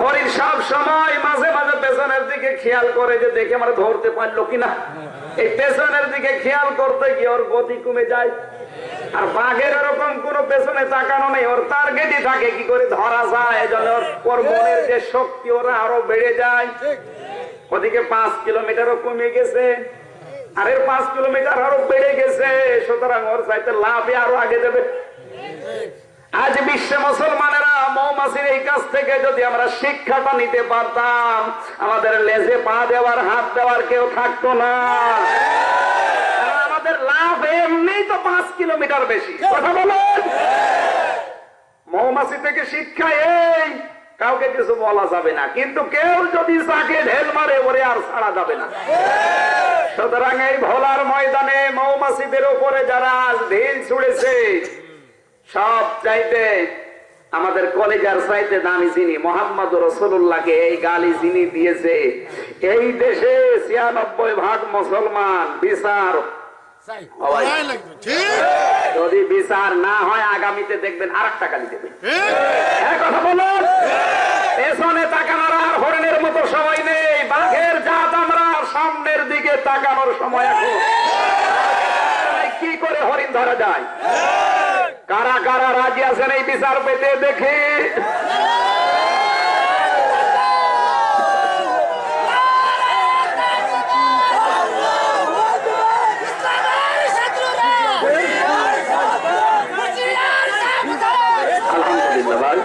হরিণ সব সময় মাঝে মাঝে পেছনের দিকে খেয়াল করে যে দেখে আমরা ধরতে পারল কিনা। এই পেছনের দিকে খেয়াল করতে গিয়ে ওর গতি কমে যায়। আর বাঘের এরকম কোন পেছনে তাকানো নেই, ওর টার্গেটই থাকে কি করে ধরা যায় এজন্য ওর মনের যে শক্তি ওরা আরও বেড়ে যায়। ওদিকে পাঁচ কিলোমিটারও কমে গেছে। আর পাঁচ কিলোমিটার আরও বেড়ে গেছে। সুতরাং ওর চাইতে লাভে আরও আগে দেবে। আজ বিশ্বে মুসলমানেরা মৌমাছির এই কাছ থেকে যদি আমরা শিক্ষাটা নিতে পারতাম, আমাদের লেজে পা দেওয়ার, হাত দেওয়ার কেউ থাকতো না। আমাদের লাভ এমনি তো পাঁচ কিলোমিটার বেশি। কথা বলেন? মৌমাছি থেকে শিক্ষা এই, কাউকে কিছু বলা যাবে না। কিন্তু কেউ যদি তাকে ঢেল মারে, ওরে আর ছাড়া যাবে না। সুতরাং এই ভোলার ময়দানে মৌমাছিদের উপরে যারা আজ ঢিল ছুড়েছে সব চাইতে আমাদের কলেজার চাইতে দামি যিনি মোহাম্মদ রসুল্লাহকে এই গালি যিনি দিয়েছে এই দেশে ছিয়ানব্বই ভাগ মুসলমান বিচার সবাই। যদি বিচার না হয় আগামীতে দেখবেন আর একটা গালি দেবে। হ্যাঁ কথা বলুন। পেছনে তাকানোর আর হরিণের মতো সময় নেই। বাঘের জাত আমরা সামনের দিকে তাকানোর সময় এখন কি করে হরিণ ধরা যায়? কারা কারা রাজি আছেন এই বিচার পেতে দেখি আলহামদুলিল্লাহ ভাই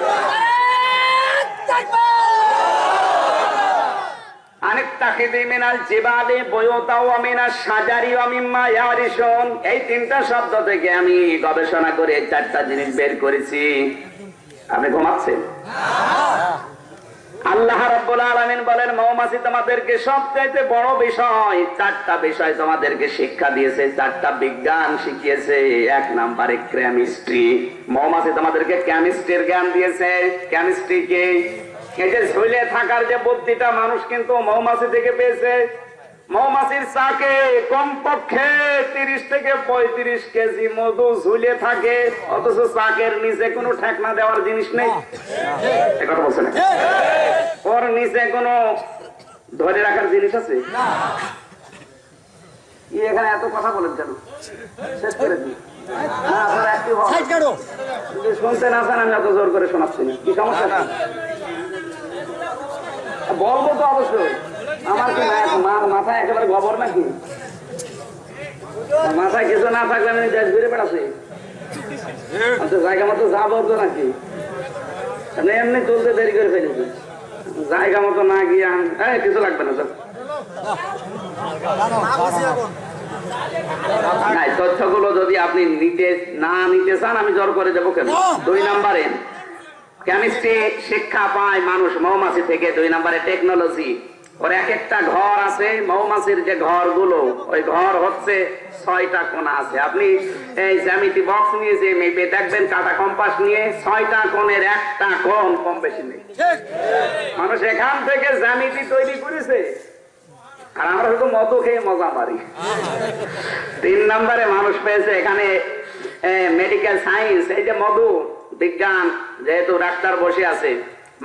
সবচাইতে বড় বিষয়, চারটা বিষয় তোমাদেরকে শিক্ষা দিয়েছে, চারটা বিজ্ঞান শিখিয়েছে। এক নাম্বারে কেমিস্ট্রি। মৌমাছি তোমাদেরকে কেমিস্ট্রির জ্ঞান দিয়েছে। কেমিস্ট্রি কি? এই যে ঝুলে থাকার যে বুদ্ধিটা মানুষ কিন্তু মৌমাছি থেকে পেয়েছে। মৌমাছির চাকে কমপক্ষে তিরিশ থেকে পঁয়ত্রিশ কেজি মধু ঝুলে থাকে অথচ চাকের নিচে কোনো ঠেকনা দেওয়ার জিনিস নেই। কথা বলছে না ওর নিচে কোনো ধরে রাখার জিনিস আছে? এখানে এত কথা বলেন কেন? শেষ করে দিই না, আপনারা active হন। যদি শুনতে না চান আমি এত জোর করে শোনাচ্ছি না। কি সমস্যা? বলব তো অবশ্যই। আমার কি মাথায় একেবারে গোবর নাকি? মাথায় কিছু না থাকলে আমি দেশ ঘুরে বেড়াচ্ছি। আচ্ছা জায়গা মতো যাব তো নাকি? এমনি তুলতে দেরি করে ফেলেছি। জায়গা মতো না গিয়ে এই, কিছু লাগবে না নাই তথ্যগুলো যদি আপনি নিতে না নিতে চান আমি জোর করে দেবো কেন? দুই নম্বরে। কেমিস্ট্রি, শিক্ষা পায় মানুষ মৌমাছি থেকে, দুই নম্বরে টেকনোলজি ওর এক একটা ঘর আছে, মৌমাছির যে ঘরগুলো, ওই ঘর হচ্ছে ছয়টা কোণা আছে। আপনি এই জ্যামিতি বক্স নিয়ে যে মেপে দেখবেন, কাটা কম্পাস নিয়ে, ছয়টা কোণের একটা কোণ কম বেশি নেই। মানুষ এখান থেকে জ্যামিতি তৈরি করেছে। আর আমরা শুধু মতো খেয়ে মজা পারি তিন নম্বরে মানুষ পেয়েছে এখানে মেডিকেল সায়েন্স এই যে মধু। বিজ্ঞান, যেহেতু ডাক্তার বসে আছে,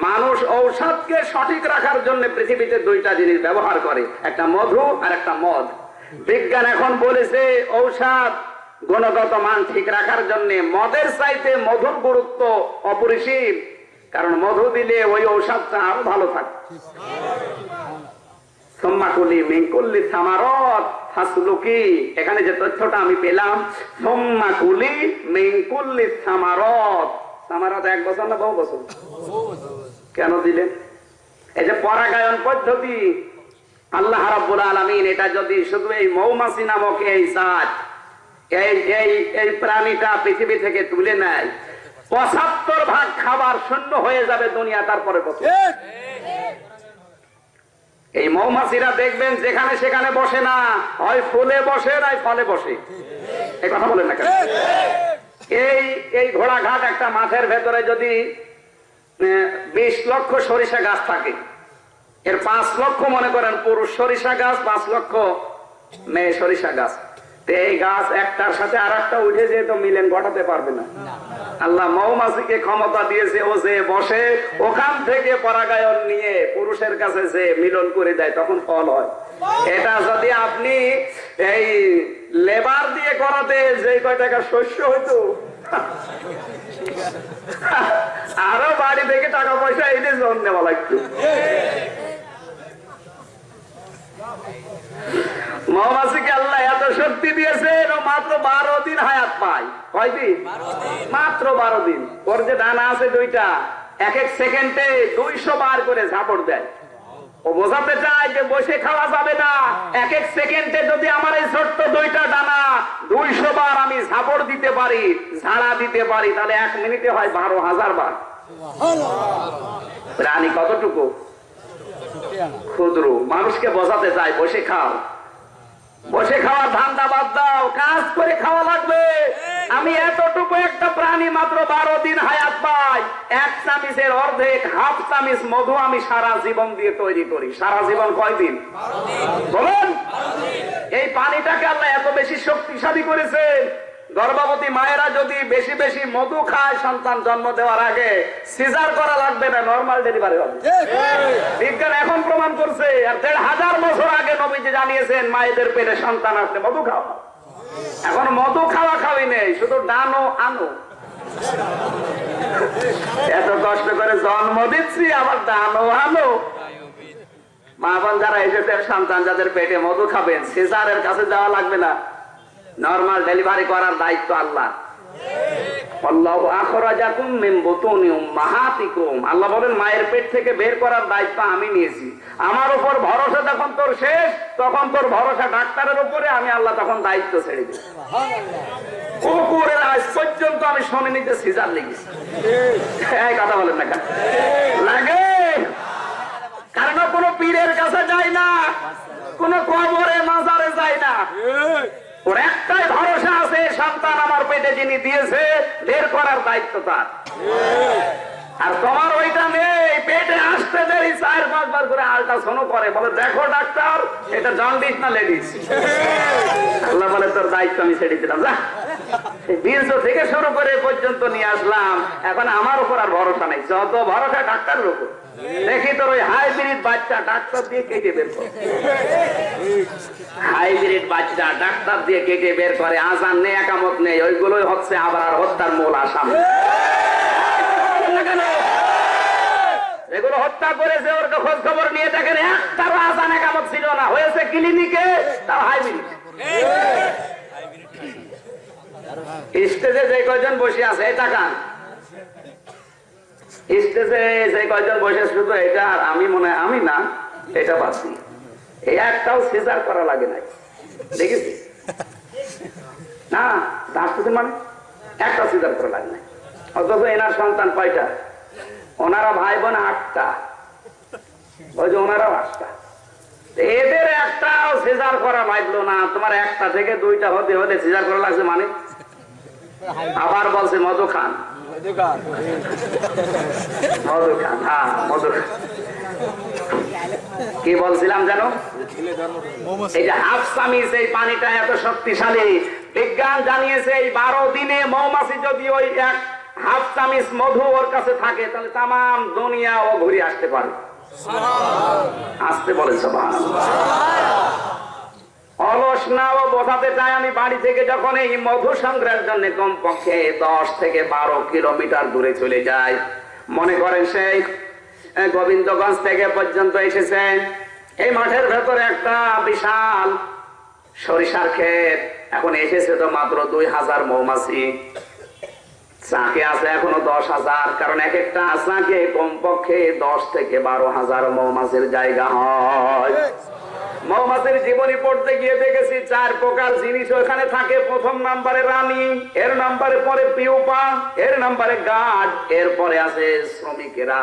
মানুষ ঔষধকে সঠিক রাখার জন্য পৃথিবীতে দুইটা জিনিস ব্যবহার করে, একটা মধু আর একটা মদ। বিজ্ঞান এখন বলেছে, ঔষধ গুণগত মান ঠিক রাখার জন্য মদের চাইতে মধুর গুরুত্ব অপরিসীম, কারণ মধু দিলে ওই ঔষধটা আরও ভালো থাকে। এখানে যে তথ্যটা আমি পেলাম সোম্মাকুলি মিঙ্কুল্লি সামারত। সামারত এক বছর না বছর? কেন দিলেন এই যে পরাগায়ন পদ্ধতি, আল্লাহ রাব্বুল আলামিন এটা যদি শুধু এই মৌমাছি নামক এই জাত, এই এই এই প্রাণীটা পৃথিবী থেকে তুলে নেয়, পঁচাত্তর ভাগ খাবার শূন্য হয়ে যাবে দুনিয়া তারপরে এই মৌমাছিরা দেখবেন যেখানে সেখানে বসে না, হয় ফুলে বসে নাই ফলে বসে। এই কথা বলেন না কেন? এই এই ঘোড়াঘাট একটা মাঠের ভেতরে যদি বিশ লক্ষ সরিষা গাছ থাকে, এর পাঁচ লক্ষ মনে করেন পুরুষ সরিষা গাছ, পাঁচ লক্ষ মেয়ে সরিষা গাছ। এই গাছ একটার সাথে আর একটা উঠে যেয়ে তো মিলেন ঘটাতে পারবে না। আল্লাহ মৌমাছিকে ক্ষমতা দিয়েছে ও যে বসে ওখান থেকে পরাগায়ন নিয়ে পুরুষের কাছে যে মিলন করে দেয় তখন ফল হয়। এটা যদি আপনি এই লেবার দিয়ে করাতে যে কয় টাকা শস্য হইতো আরও বাড়ি থেকে টাকা পয়সা এনে জন নেওয়া লাগতো মৌমাছিকে আল্লাহ এত শক্তি দিয়েছেন ও মাত্র বারো দিন হায়াত পায়। কয়দিন মাত্র বারো দিন। ওর যে ডানা আছে দুইটা এক এক সেকেন্ডে দুইশো বার করে ঝাপড় দেয়। ও বোঝাতে চায় যে বসে খাওয়া যাবে না। এক এক সেকেন্ডে যদি আমার এই ছোট্ট দুইটা ডানা দুইশো বার আমি ঝাপড় দিতে পারি ঝাড়া দিতে পারি তাহলে এক মিনিটে হয় বারো হাজার বার। প্রাণী কতটুকু? ক্ষুদ্র মানুষকে বোঝাতে চায় বসে খাও। বসে খাওয়ার ধান্দা বাদ দাও কাজ করে খাওয়া লাগবে। আমি এতটুকু একটা প্রাণী মাত্র বারো দিন হায়াত পাই। এক চামিচের অর্ধেক হাফ চামিচ মধু আমি সারা জীবন দিয়ে তৈরি করি। সারা জীবন কয়দিন বলুন। এই পানিটাকে আল্লাহ এত বেশি শক্তিশালী করেছে গর্ভবতী মায়েরা যদি বেশি বেশি মধু খায় সন্তান জন্ম দেওয়ার আগে সিজার করা লাগবে না নর্মাল ডেলিভারি হবে। বিজ্ঞান এখন প্রমাণ করছে আর দেড় হাজার বছর আগে নবীজি জানিয়েছেন মায়েদের পেটে সন্তান আসলে মধু খাওয়া। এখন মধু খাওয়া খাওয়াই নেই শুধু ডানো আনো এত কষ্ট করে জন্ম দিচ্ছি আবার দানো আনো মা বোন যারা এসেছেন সন্তান যাদের পেটে মধু খাবেন সিজারের কাছে যাওয়া লাগবে না। নর্মাল ডেলিভারি করার দায়িত্ব আল্লাহ। আল্লাহু বলেন, মায়ের পেট থেকে বের করার দায়িত্ব আমি নিয়েছি। আমার উপর ভরসা যখন তোর শেষ, তখন তোর ভরসা ডাক্তারের উপরে, আমি আল্লাহ তখন দায়িত্ব ছেড়ে দিই কুকুরের আজ পর্যন্ত আমি শুনে নিতে সিজার লেগেছি। কথা বলেন না লাগে। কারণ কোনো পীরের কাছে যায় না, কোন কবরে মাজারে যায় না। ওর একটাই ভরসা আছে, সন্তান আমার পেটে যিনি দিয়েছে, বের করার দায়িত্ব তার। আর তোমার ওইটা নেই, পেটে আসতে দেরি, চার পাঁচবার করে আল্ট্রাসাউন্ড করে। বলে, দেখো ডাক্তার, এটা জন্ডিস না লেডিস আল্লাহ বলে, তোর দায়িত্ব আমি ছেড়ে দিলাম। যা বীর্য থেকে শুরু করে পর্যন্ত নিয়ে আসলাম। এখন আমার উপর আর ভরসা নেই। যত ভরসা ডাক্তারের উপর। দেখি তোর ওই হাইব্রিড বাচ্চা ডাক্তার দিয়ে কেটে বের করে। হাইব্রিড বাচ্চা ডাক্তার দিয়ে কেটে বের করে, আজান নেই, একামত নেই, ওইগুলোই হচ্ছে আবার হত্যার মূল আসাম। এগুলো হত্যা করেছে বসে আছে এই তাকান স্টেজে যে কয়জন বসে শুধু এটা আর আমি মনে আমি না, এটা বাসি এই একটাও সিজার করা লাগে নাই। দেখেছি না ডাক্তার মানে একটা সিজার করা লাগে নাই। অথচ এনার সন্তান কয়টা? ওনারা ভাই বোন আটটা। ওই যে ওনারাও আটটা। এদের একটাও সিজার করা লাগল না। তোমার একটা থেকে দুইটা হতে হতে সিজার করা লাগছে মানে? আবার বলছে মধু খান। মধু খান। হ্যাঁ মধু খান। কি বলছিলাম জানো এই যে হাফ চামিচ এই পানিটা এত শক্তিশালী। বিজ্ঞান জানিয়েছে এই বারো দিনে মৌমাছি যদি ওই এক হাফ চামিচ মধু ওর কাছে থাকে তাহলে তাম দুনিয়া ও ঘুরে আসতে পারে। আসতে বলে সবাই অলস না ও বোঝাতে চাই আমি বাড়ি থেকে যখন এই মধু সংগ্রহের জন্য কমপক্ষে দশ থেকে বারো কিলোমিটার দূরে চলে যাই। মনে করেন সেই গোবিন্দগঞ্জ থেকে পর্যন্ত এসেছেন এই মাঠের ভেতরে একটা বিশাল সরিষার ক্ষেত। এখন এসেছে তো মাত্র দুই হাজার মৌমাছি। চাকে আছে এখনও দশ হাজার, কারণ এক একটা চাকে কমপক্ষে দশ থেকে বারো হাজার মৌমাছির জায়গা হয়। মৌমাছির জীবনী পড়তে গিয়ে দেখেছি চার প্রকার জিনিস ওখানে থাকে। প্রথম নাম্বারে রানী, এর নাম্বারে পরে পিউপা, এর নাম্বারে গার্ড, এরপরে আছে শ্রমিকেরা।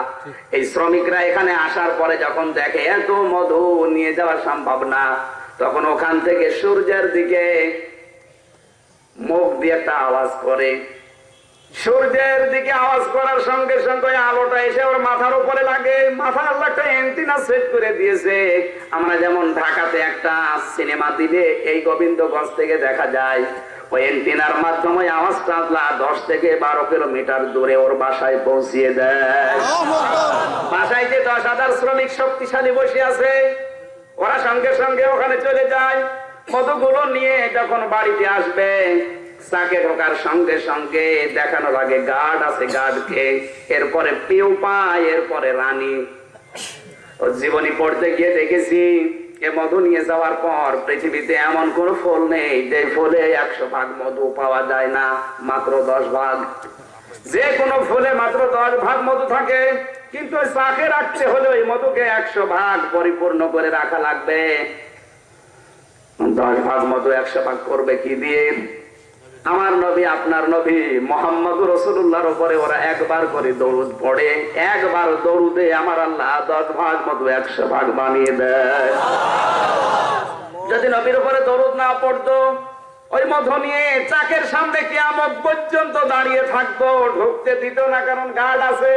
এই শ্রমিকরা এখানে আসার পরে যখন দেখে এত মধু নিয়ে যাওয়া সম্ভব না, তখন ওখান থেকে সূর্যের দিকে মুখ দিয়ে একটা আওয়াজ করে। সূর্যের দিকে আওয়াজ করার সঙ্গে সঙ্গে আলোটা এসে ওর মাথার উপরে লাগে। মাথা আল্লাহ একটা এন্টিনা সেট করে দিয়েছে। আমরা যেমন ঢাকাতে একটা সিনেমা দিলে এই গোবিন্দগঞ্জ থেকে দেখা যায়, ওই এন্টিনার মাধ্যমে আওয়াজটা দশ থেকে বারো কিলোমিটার দূরে ওর বাসায় পৌঁছিয়ে দেয়। বাসায় যে দশ হাজার শ্রমিক শক্তিশালী বসে আছে, ওরা সঙ্গে সঙ্গে ওখানে চলে যায়। কতগুলো নিয়ে যখন বাড়িতে আসবে চাকে ঢোকার সঙ্গে সঙ্গে দেখানো লাগে গার্ড আছে গার্ডকে, এরপরে পিউপা এরপরে রানী। ও জীবনী পড়তে গিয়ে দেখেছি, এ মধু নিয়ে যাওয়ার পর পৃথিবীতে এমন কোন ফল নেই, যে ফলে একশো ভাগ মধু পাওয়া যায় না, মাত্র দশ ভাগ। যে কোনো ফুলে মাত্র দশ ভাগ মধু থাকে, কিন্তু চাকে রাখতে হলে ওই মধুকে একশো ভাগ পরিপূর্ণ করে রাখা লাগবে। দশ ভাগ মধু একশো ভাগ করবে কি দিয়ে? আমার নবী, আপনার নবী মোহাম্মদ রসুল্লাহর উপরে ওরা একবার করে দৌড় পড়ে, একবার দৌড়ুদে আমার আল্লাহ দশ ভাগ মতো একশো ভাগ বানিয়ে দেয়। যদি নবীর উপরে দৌড় না পড়তো, ওই মধু নিয়ে চাকের সামনে কিয়ামত পর্যন্ত দাঁড়িয়ে থাকব ঢুকতে দিত না, কারণ গার্ড আছে।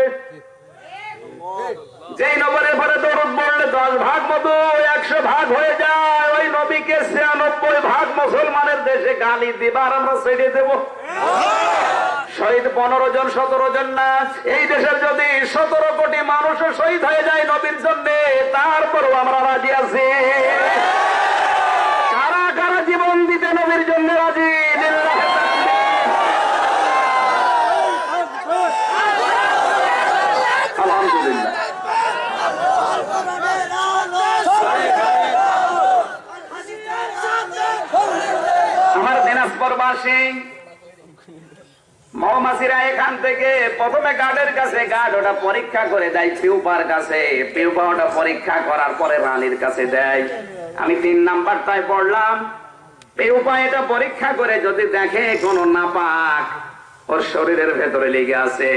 যেই নগরের পরে দরুদ পড়লে দশ ভাগ মধু, একশো ভাগ হয়ে যায়। ওই নবীকে ছিয়ানব্বই ভাগ মুসলমানের দেশে গালি দিবার আমরা ছেড়ে দেব। শহীদ পনেরো জন, সতেরো জন না। এই দেশের যদি সতেরো কোটি মানুষও শহীদ হয়ে যায় নবীর জন্য, তারপরও আমরা রাজি আছি। কারা কারা জীবন দিতে নবীর জন্য রাজি লিল্লাহে তাকবীর। আলহামদুলিল্লাহ আমার এখান থেকে প্রথমে গার্ডের কাছে গার্ড ওটা পরীক্ষা করে দেয় পিউপার কাছে। পিউপা ওটা পরীক্ষা করার পরে রানীর কাছে দেয়। আমি তিন নাম্বারটায় পড়লাম। পিউপা এটা পরীক্ষা করে যদি দেখে কোনো নাপাক, ওর শরীরের ভেতরে লেগে আছে।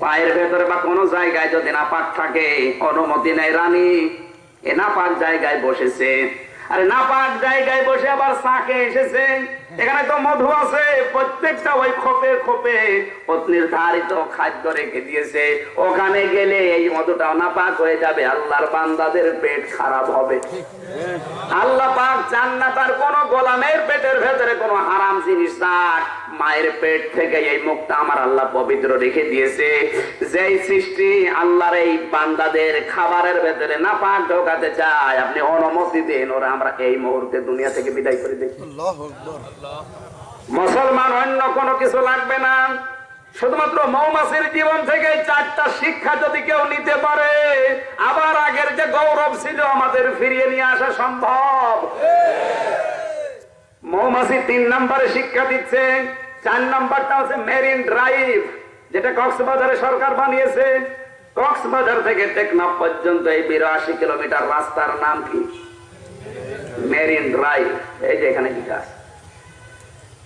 পায়ের ভেতরে বা কোনো জায়গায় যদি নাপাক থাকে, অনুমতি নেই রানী। এ নাপাক জায়গায় বসেছে। আরে নাপাক জায়গায় বসে আবার সাকে এসেছে। এখানে তো মধু আছে, প্রত্যেকটা ওই খোপে খোপে নির্ধারিত খাদ্য রেখে দিয়েছে। ওখানে গেলে এই মধুটা নাপাক হয়ে যাবে, আল্লাহর বান্দাদের পেট খারাপ হবে। আল্লাহ পাক চান না তার কোন গোলামের পেটের ভেতরে কোনো হারাম জিনিস থাক মায়ের পেট থেকে এই মুখটা আমার আল্লাহ পবিত্র রেখে দিয়েছে। যেই সৃষ্টি আল্লাহর এই বান্দাদের খাবারের ভেতরে না পাক ঢোকাতে চায় আপনি অনুমতি দেন ওরা আমরা এই মুহূর্তে দুনিয়া থেকে বিদায় করে দেখি মুসলমান অন্য কোনো কিছু লাগবে না। শুধুমাত্র মৌমাছির জীবন থেকে চারটা শিক্ষা যদি কেউ নিতে পারে আবার আগের যে গৌরব ছিল আমাদের ফিরিয়ে নিয়ে আসা সম্ভব। মৌমাছি তিন নম্বরে শিক্ষা দিচ্ছে। চার নম্বরটা হচ্ছে মেরিন ড্রাইভ, যেটা কক্সবাজারে সরকার বানিয়েছে। কক্সবাজার থেকে টেকনাফ পর্যন্ত এই বিরাশি কিলোমিটার রাস্তার নাম কি? Marine drive. এই যে এখানে কি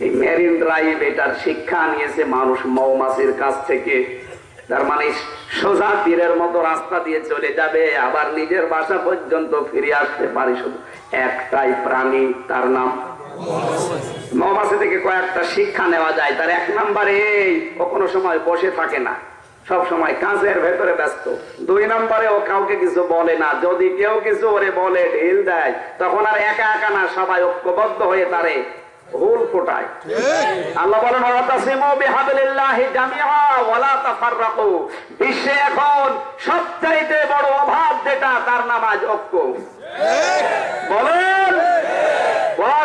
এই মেরিন ড্রাইভ, এটার শিক্ষা নিয়েছে মানুষ মৌমাছির কাছ থেকে। তার মানে সোজা তীরের মতো রাস্তা দিয়ে চলে যাবে, আবার নিজের বাসা পর্যন্ত ফিরে আসতে পারে শুধু একটাই প্রাণী, তার নাম মৌমাছি থেকে কয়েকটা শিক্ষা নেওয়া যায়, তার এক নম্বরে ও কোনো সময় বসে থাকে না। সব সময় কাজের ভেতরে ব্যস্ত। দুই নম্বরে ও কাউকে কিছু বলে না। যদি কেউ কিছু ওরে বলে, ঢিল দেয়, তখন আর একা একা না, সবাই ঐক্যবদ্ধ হয়ে তারে বড় অভাব যেটা, তার নাম আজ ঐক্য। বলেন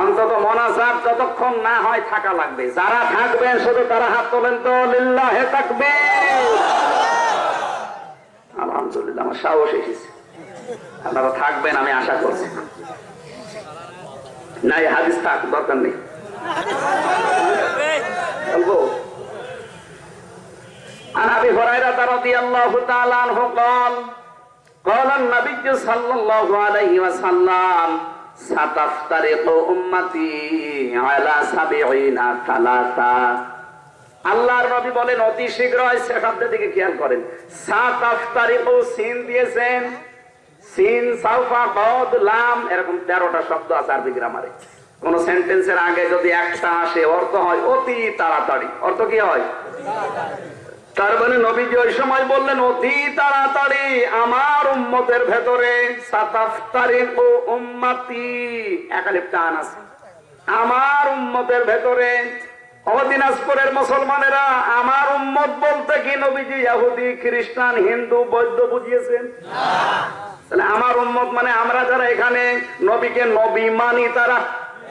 অন্তত মনাজাত যতক্ষণ না হয় থাকা লাগবে যারা থাকবেন শুধু তারা হাত তোলেন তো লিল্লাহে থাকবে আলহামদুলিল্লাহ আমার সাহস এসেছে আপনারা থাকবেন আমি আশা করছি না এই হাদিস থাক দরকার নেই বলবো عن ابي هريره رضي الله تعالى عنه قال قال النبي صلى الله عليه وسلم সাতাফতারিকু উম্মতি আলা সাবিঈনা সালাসা আল্লাহর নবী বলেন, অতি শীঘ্রই শেখাব্দের দিকে খেয়াল করেন। সাতাফতারিকু সিন দিয়েছেন। সিন, সাউফা বদ লাম, এরকম তেরোটা শব্দ আছে আরবি গ্রামারে। কোন সেন্টেন্সের আগে যদি একটা আসে, অর্থ হয় অতি তাড়াতাড়ি। অর্থ কি হয়? তার মানে নবীজি ওই সময় বললেন অতি তাড়াতাড়ি আমার উম্মতের ভেতরে সাতাফতারিক ও উম্মাতি একালিপ টান আছে। আমার উম্মতের ভেতরে অদিনাজপুরের মুসলমানেরা আমার উম্মত বলতে কি নবীজি ইহুদি খ্রিস্টান হিন্দু বৌদ্ধ বুঝিয়েছেন? আমার উম্মত মানে আমরা যারা এখানে নবীকে নবী মানি তারা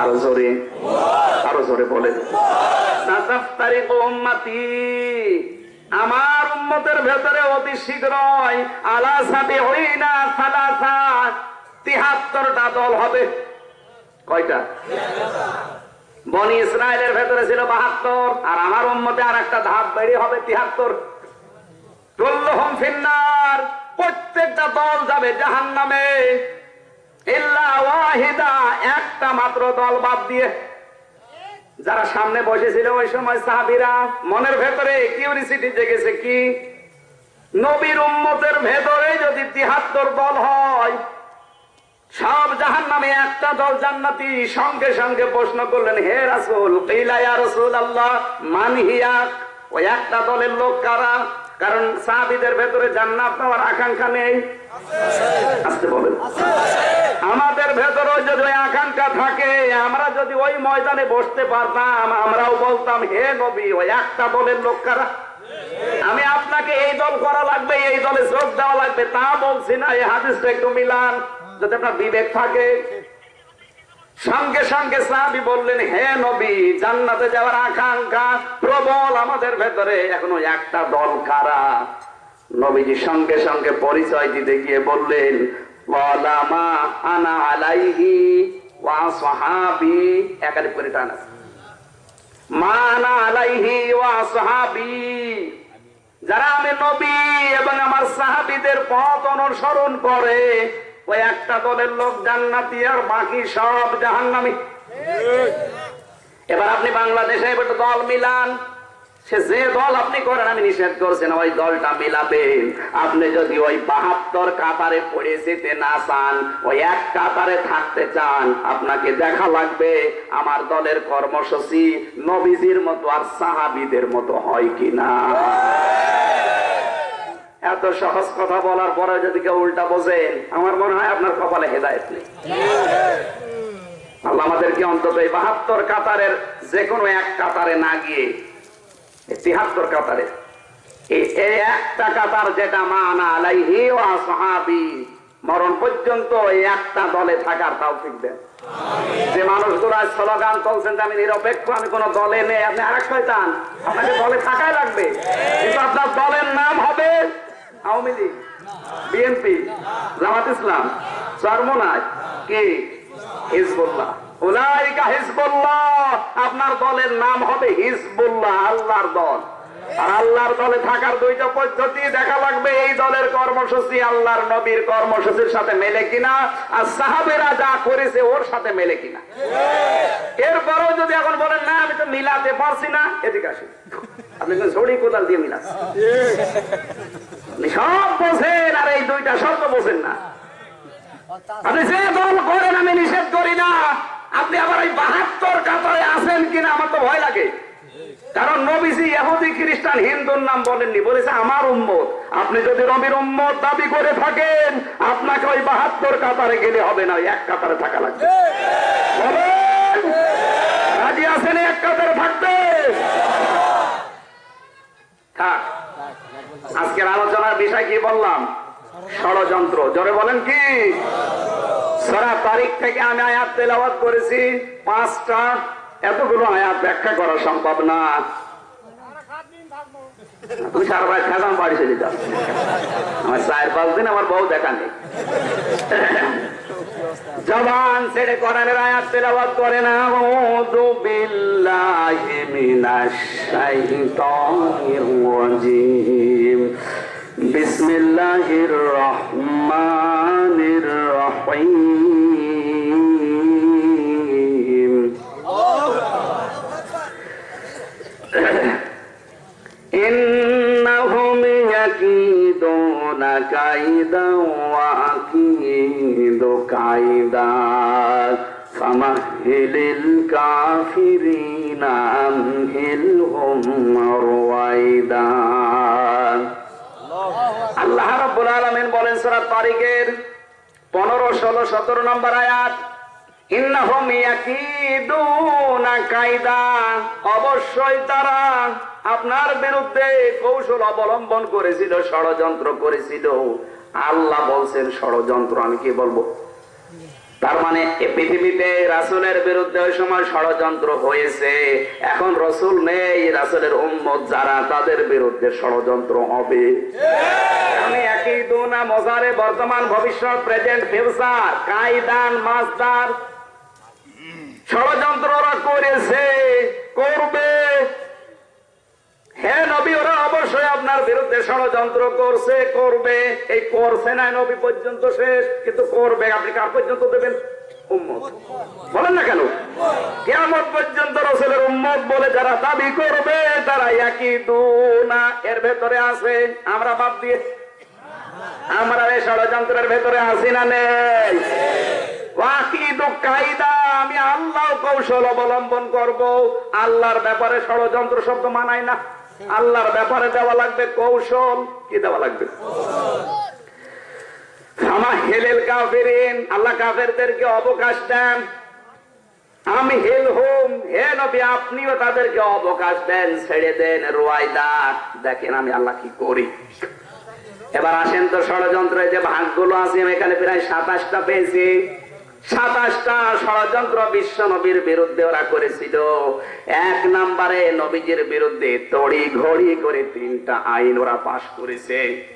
আরও জোরে আরও জোরে বলে। আমার উম্মতের ভেতরে অতি শীঘ্রই আলা সাবি হইনা সালাসা, তিহাত্তরটা দল হবে। কয়টা? বনি ইসরায়েলের ভেতরে ছিল বাহাত্তর, আর আমার উম্মতে আর একটা ধাপ বেরিয়ে হবে তিহাত্তর। প্রত্যেকটা দল যাবে ইল্লা ওয়াহিদা একটা মাত্র দল বাদ দিয়ে। যারা সামনে বসেছিল ওই সময় সাহাবিরা, মনের ভেতরে কিউরিসিটি জেগেছে কি? নবীর উম্মতের ভেতরে যদি তিহাত্তর দল হয়, সব জাহান নামে একটা দল জান্নাতি। সঙ্গে সঙ্গে প্রশ্ন করলেন, হে রাসুল আল্লাহ মানহিয়া ওই একটা দলের লোক কারা? কারণ সাহাবিদের ভেতরে জান্নাত পাওয়ার আকাঙ্ক্ষা নেই। আসতে বলেন। আমাদের ভেতরে যদি ওই আকাঙ্ক্ষা থাকে, আমরা যদি ওই ময়দানে বসতে পারতাম, আমরাও বলতাম, হে নবী, ওই একটা দলের লোক কারা? আমি আপনাকে এই দল করা লাগবে, এই দলে যোগ দেওয়া লাগবে, তা বলছি না, এই হাদিসটা একটু মিলান। যদি আপনার বিবেক থাকে সঙ্গে সঙ্গে সাহাবি বললেন, হে নবী, জান্নাতে যাওয়ার আকাঙ্ক্ষা প্রবল আমাদের ভেতরে। এখনও একটা দল কারা? নবীজি সঙ্গে সঙ্গে পরিচয় দিতে গিয়ে বললেন যারা আমি নবী এবং আমার সাহাবিদের পথ অনুসরণ করে ওই একটা দলের লোক জান্নাতি আর বাকি সব জাহান্নামী। এবার আপনি বাংলাদেশে এবার দল মিলান। সে যে দল আপনি করেন, আমি নিষেধ করছেন ওই দলটা মিলাবেন। আপনি যদি ওই বাহাত্তর কাতারে পড়ে যেতে না চান, ওই এক কাতারে থাকতে চান, আপনাকে দেখা লাগবে আমার দলের কর্মসূচি নবীজির মতো আর সাহাবিদের মতো হয় কিনা। এত সহজ কথা বলার পরে যদি কেউ উল্টা বোঝেন আমার মনে হয় আপনার কপালে হেদায়ত নেই। আল্লাহ আমাদেরকে অন্তত এই বাহাত্তর কাতারের যে কোনো এক কাতারে না গিয়ে তিহাত্তর কাতারে এই একটা কাতার যেটা মানা আলাইহি ওয়া সাহাবি মরণ পর্যন্ত এই একটা দলে থাকার তাও দেন। যে মানুষগুলো স্লোগান চলছেন যে আমি নিরপেক্ষ আমি কোন দলে নেই আপনি আরেক শয়তান আপনাকে দলে থাকাই লাগবে। কিন্তু আপনার দলের নাম হবে আওয়ামী লীগ, বিএনপি, জামাত ইসলাম চরমনায় কি? হিজবুল্লাহ। উলাইকা হিজবুল্লাহ, আপনার দলের নাম হবে হিজবুল্লাহ, আল্লাহর দল। আর আল্লাহর দলে থাকার দুইটা পদ্ধতি দেখা লাগবে, এই দলের কর্মসূচি আল্লাহর নবীর কর্মসূচির সাথে মেলে কিনা, আর সাহাবেরা যা করেছে ওর সাথে মেলে কিনা। এরপরেও যদি এখন বলেন, না, আমি তো মিলাতে পারছি না, এদিকে আসুন। আপনি ছড়ি কোদাল দিয়ে মিলাচ্ছেন। আপনি সব বোঝেন, আর এই দুইটা শব্দ বোঝেন না। আপনি যে দল করেন, আমি নিষেধ করি না। আপনি আবার ওই বাহাত্তর কাতারে আছেন কিনা আমার তো ভয় লাগে। কারণ নবীজি খ্রিস্টান, হিন্দুর নাম বলেননি। বলেছে, আমার উম্মত, আপনি যদি রবির উম্মত দাবি করে থাকেন, আপনাকে ওই বাহাত্তর কাতারে গেলে হবে না এক কাতারে থাকা লাগবে। রাজি আছেন এক কাতারে থাকতে? থাক। আজকের আলোচনার বিষয় কি বললাম? ষড়যন্ত্র। জোরে বলেন কি? সারা তারিখ থেকে আমি আয়াত তেলাবাদ করেছি, পাঁচটা। এতগুলো আয়াত ব্যাখ্যা করা সম্ভব না। বাড়ি চলে যাও আমার চার পাঁচ দিন আমার বউ দেখা নেই। জবান ছেড়ে কোরআনের আয়াত তেলাওয়াত করে না আউযু বিল্লাহি মিনাশ শাইতানির রাজিম। বিসমিল্লাহির রহমানির রহিম। ইন্নাহুম يكيدون كيدا وأكيد كيدا فمهل الكافرين أمهلهم رويدا আল্লাহ রাব্বুল আলামিন বলেন সূরা তারিকের 15 16 17 নম্বর আয়াত ইন্নাহুম ইয়াকিদুনা কায়দা অবশ্যই তারা আপনার বিরুদ্ধে কৌশল অবলম্বন করেছিল, ষড়যন্ত্র করেছিল। আল্লাহ বলছেন, ষড়যন্ত্র আমি কি বলব? তার মানে পৃথিবীতে রাসুলের বিরুদ্ধে ওই সময় ষড়যন্ত্র হয়েছে। এখন রসুল নেই, রাসুলের উম্মত যারা, তাদের বিরুদ্ধে ষড়যন্ত্র হবে। আমি একই দুনা মজারে বর্তমান, ভবিষ্যৎ, প্রেজেন্ট, ফিউচার, কায়দান, মাস্টার ষড়যন্ত্র ওরা করেছে, করবে। হ্যাঁ নবী, ওরা অবশ্যই আপনার বিরুদ্ধে ষড়যন্ত্র করছে, করবে। এই করছে না, নবী পর্যন্ত শেষ, কিন্তু করবে। আপনি কার পর্যন্ত দেবেন? বলেন না কেন? কেমন পর্যন্ত রসুলের উম্মত বলে যারা দাবি করবে, তারা একই দুনা। এর ভেতরে আছে, আমরা বাদ দিয়ে। আমরা এই ষড়যন্ত্রের ভেতরে আছি না নেই। আমি আল্লাহ কৌশল অবলম্বন করব। আল্লাহর ব্যাপারে ষড়যন্ত্র শব্দ মানায় না। আল্লাহর ব্যাপারে দেওয়া লাগবে কৌশল। কি দেওয়া লাগবে? আমা হেলেল কাফেরিন, আল্লাহ কাফেরদেরকে অবকাশ দেন। আমি হেল হোম, হে নবী, আপনিও তাদেরকে অবকাশ দেন, ছেড়ে দেন রোয়াইদা দেখেন আমি আল্লাহ কি করি। এবার আসেন তো ষড়যন্ত্রে যে ভাগগুলো আছে, আমি এখানে প্রায় সাতাশটা পেয়েছি। সাতাশটা ষড়যন্ত্র বিশ্ব নবীর বিরুদ্ধে ওরা করেছিল। এক নম্বরে নবীজির বিরুদ্ধে তড়ি ঘড়ি করে তিনটা আইন ওরা পাশ করেছে।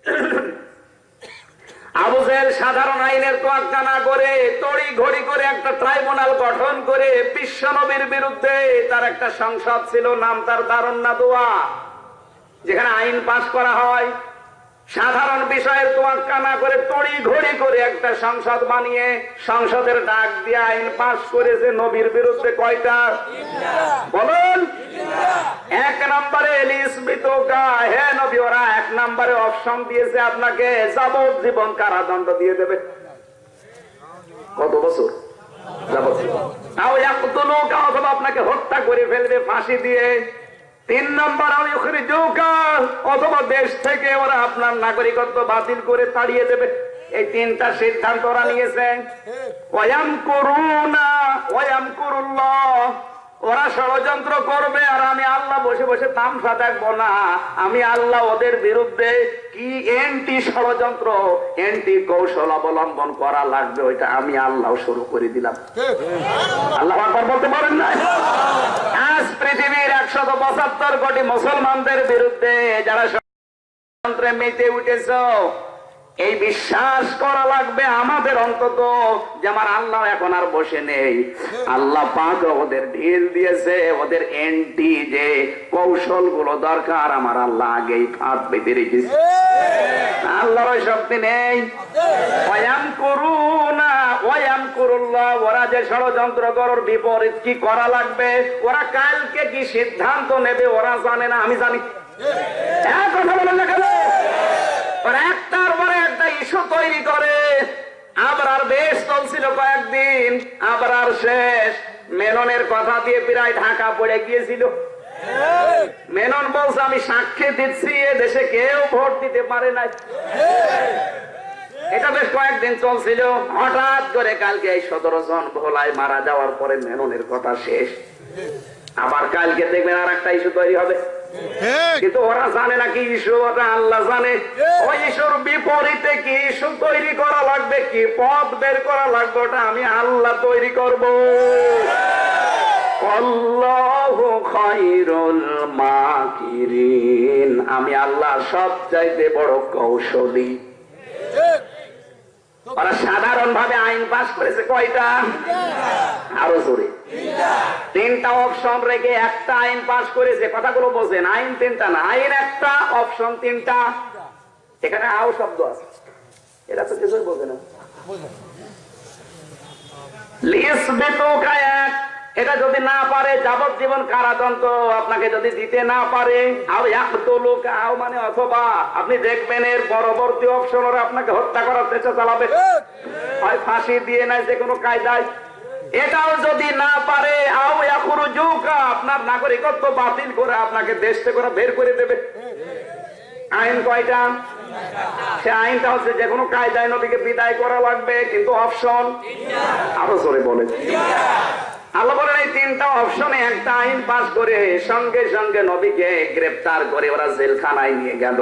[coughs] আবু জাহেল সাধারণ আইনের তোয়াক্কা না করে, তড়ি ঘড়ি করে একটা ট্রাইব্যুনাল গঠন করে বিশ্ব নবীর বিরুদ্ধে তার একটা সংসদ ছিল, নাম তার দারুণ না দোয়া যেখানে আইন পাশ করা হয়। সাধারণ বিষয়ের তোয়াক্কা না করে তড়ি ঘড়ি করে একটা সংসদ বানিয়ে সংসদের ডাক দিয়ে আইন পাশ করেছে নবীর বিরুদ্ধে কয়টা? বলুন। এক নম্বরে হে নবী, ওরা এক নম্বরে অপশন দিয়েছে আপনাকে যাবজ্জীবন কারাদণ্ড দিয়ে দেবে। কত বছর? যাবজ্জীবন তাও একতলোকা অথবা আপনাকে হত্যা করে ফেলবে, ফাঁসি দিয়ে। তিন নম্বর আমি ওখানে জৌকা অথবা দেশ থেকে ওরা আপনার নাগরিকত্ব বাতিল করে তাড়িয়ে দেবে। এই তিনটা সিদ্ধান্ত ওরা নিয়েছে। ওয়াম করুনা ওয়াম করুল্লাহ ওরা ষড়যন্ত্র করবে আর আমি আল্লাহ বসে বসে তামসা দেখব না। আমি আল্লাহ ওদের বিরুদ্ধে কি এন্টি ষড়যন্ত্র এন্টি কৌশল অবলম্বন করা লাগবে ওইটা আমি আল্লাহ শুরু করে দিলাম। আল্লাহ আকবার বলতে পারেন না আজ পৃথিবীর একশত পঁচাত্তর কোটি মুসলমানদের বিরুদ্ধে যারা ষড়যন্ত্রে মেতে উঠেছ এই বিশ্বাস করা লাগবে আমাদের অন্তত যে আমার আল্লাহ এখন আর বসে নেই। আল্লাহ পাক ওদের ঢিল দিয়েছে ওদের এন্টি যে কৌশলগুলো দরকার আমার আল্লাহ আগেই ফাঁদ বেঁধে রেখেছে। আল্লাহর ওই শক্তি নেই। করুনা ওয়াম করুল্লাহ ওরা যে ষড়যন্ত্র করার বিপরীত কি করা লাগবে? ওরা কালকে কি সিদ্ধান্ত নেবে ওরা জানে না আমি জানি। কথা বলেন না কেন? ওরা একটার ইস্যু তৈরি করে। বেশ চলছিল কয়েকদিন শেষ। মেননের কথা দিয়ে প্রায় ঢাকা পড়ে গিয়েছিল। মেনন বলছে, আমি সাক্ষী দিচ্ছি, এ দেশে কেউ ভোট দিতে পারে না। এটা বেশ কয়েকদিন চলছিল। হঠাৎ করে কালকে এই সতেরো জন ভোলায় মারা যাওয়ার পরে মেননের কথা শেষ। আবার কালকে দেখবেন আর একটা ইস্যু তৈরি হবে। কিন্তু ওরা জানে না কি ইস্যু ওটা আল্লাহ জানে। ওই ইস্যুর বিপরীতে কি ইস্যু তৈরি করা লাগবে কি পথ বের করা লাগবে ওটা আমি আল্লাহ তৈরি করব। আমি আল্লাহ সব চাইতে বড় কৌশলী। ওরা সাধারণ ভাবে আইন পাস করেছে কয়টা? আরও জোরে। তিনটা অপশন রেখে একটা আইন পাস করেছে কথাগুলো বোঝেন আইন তিনটা না আইন একটা অপশন তিনটা। এখানে আও শব্দ আছে। এটা তো কিছুই বোঝে না। লিসবিতুকা এক। এটা যদি না পারে, যাবজ্জীবন কারাদণ্ড আপনাকে যদি দিতে না পারে, আও ইয়াকতুলুকা, আও মানে অথবা আপনি দেখবেন এর পরবর্তী অপশন ওরা আপনাকে হত্যা করার চেষ্টা চালাবে। হয় ফাঁসি দিয়ে নাই যে কোনো কায়দায়। এটাও যদি না পারে আপনার নাগরিকত্ব বাতিল করে আপনাকে দেশ থেকে বের করে দেবে। আইন কয়টা? সে আইনটা হচ্ছে যে কোনো কায়দায় নবীকে বিদায় করা লাগবে, কিন্তু অপশন আরও জোরে বলে। আল্লাহ বলেন, এই তিনটা অপশনে একটা আইন পাস করে সঙ্গে সঙ্গে নবীকে গ্রেপ্তার করে ওরা জেলখানায় নিয়ে গেল।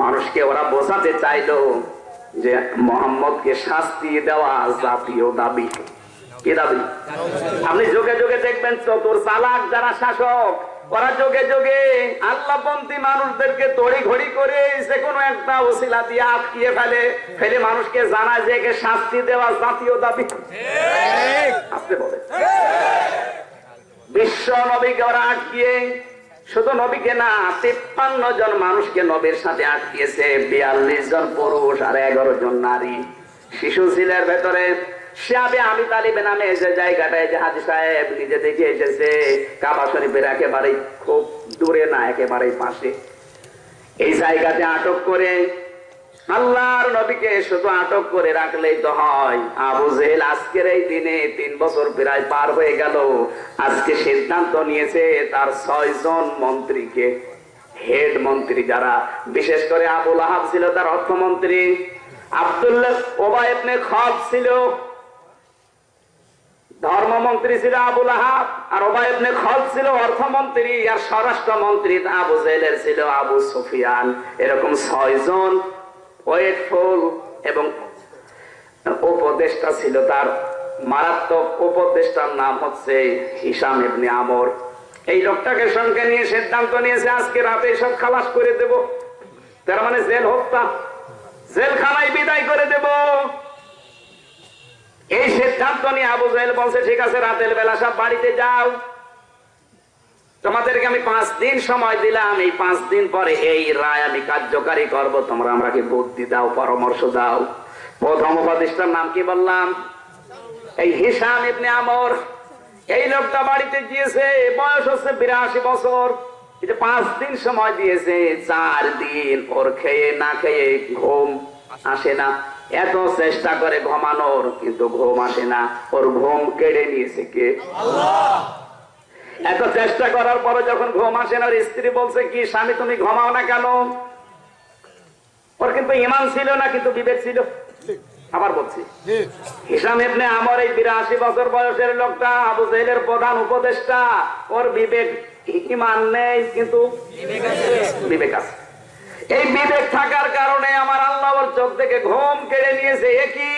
মানুষকে ওরা বোঝাতে চাইলো যে মোহাম্মদকে শাস্তি দেওয়া জাতীয় দাবি। কি দাবি? আপনি যোগে যোগে দেখবেন চতুর চালাক যারা শাসক ওরা যোগে যোগে আল্লাহপন্থী মানুষদেরকে তড়ি ঘড়ি করে যে কোনো একটা ওসিলা দিয়ে আটকিয়ে ফেলে ফেলে মানুষকে জানায় যে একে শাস্তি দেওয়া জাতীয় দাবি। আপনি বলে। বিশ্ব নবীকে ওরা আটকিয়ে শুধু নবীকে না তিপ্পান্ন জন মানুষকে নবীর সাথে আটকিয়েছে। বিয়াল্লিশ জন পুরুষ আর এগারো জন নারী। শিশু ছিলের ভেতরে শিয়াবে আমি তালিবে নামে যে জায়গাটায় যে হাজি সাহেব নিজে দেখে এসেছে। কাবা শরীফের একেবারে খুব দূরে না একেবারে পাশে। এই জায়গাতে আটক করে আল্লাহর নবীকে শুধু আটক করে রাখলেই তো হয়। আবু জেহেল আজকের এই দিনে তিন বছর প্রায় পার হয়ে গেল। আজকে সিদ্ধান্ত নিয়েছে তার ছয় জন মন্ত্রীকে। হেড মন্ত্রী যারা, বিশেষ করে আবুল আহাব ছিল তার অর্থমন্ত্রী। আব্দুল্লাহ ওবায়বনে খব ছিল ধর্মমন্ত্রী ছিল আবুল আহাব আর ওবায়বনে খল ছিল অর্থমন্ত্রী আর স্বরাষ্ট্রমন্ত্রী আবু জেলের ছিল আবু সুফিয়ান। এরকম ছয়জন ওয়েটফুল এবং উপদেষ্টা ছিল তার মারাত্মক উপদেষ্টার নাম হচ্ছে হিসাম ইবনে আমর। এই লোকটাকে সঙ্গে নিয়ে সিদ্ধান্ত নিয়েছে, আজকে রাতে সব খালাস করে দেব। তার মানে জেল হত্যা। জেলখানায় বিদায় করে দেব। এই সিদ্ধান্ত নিয়ে আবু জাহেল বলছে, ঠিক আছে, রাতের বেলা সব বাড়িতে যাও। তোমাদেরকে আমি পাঁচ দিন সময় দিলাম। এই পাঁচ দিন পরে এই রায় আমি কার্যকারী করব। তোমরা আমাকে বুদ্ধি দাও, পরামর্শ দাও? প্রথম উপদেষ্টার নাম কি বললাম? এই হিসাম ইবনে আমর। এই লোকটা বাড়িতে গিয়েছে, বয়স হচ্ছে বিরাশি বছর। যে পাঁচ দিন সময় দিয়েছে, চার দিন ওর খেয়ে না খেয়ে ঘুম আসে না। এত চেষ্টা করে ঘুমানোর, কিন্তু ঘুম আসে না। ওর ঘুম কেড়ে নিয়েছে কে? এত চেষ্টা করার পরে যখন ঘুম আসে না, ওর স্ত্রী বলছে, কি স্বামী, তুমি ঘুমাও না কেন? ওর কিন্তু ইমান ছিল না, কিন্তু বিবেক ছিল। আবার বলছি, হিসাম এই বিরাশি বছর বয়সের লোকটা, আবু প্রধান উপদেষ্টা। ওর বিবেক ইমান নেই, কিন্তু বিবেক আছে। এই বিবেক থাকার কারণে আমার আল্লাহ ওর চোখ থেকে ঘুম কেড়ে নিয়েছে। একই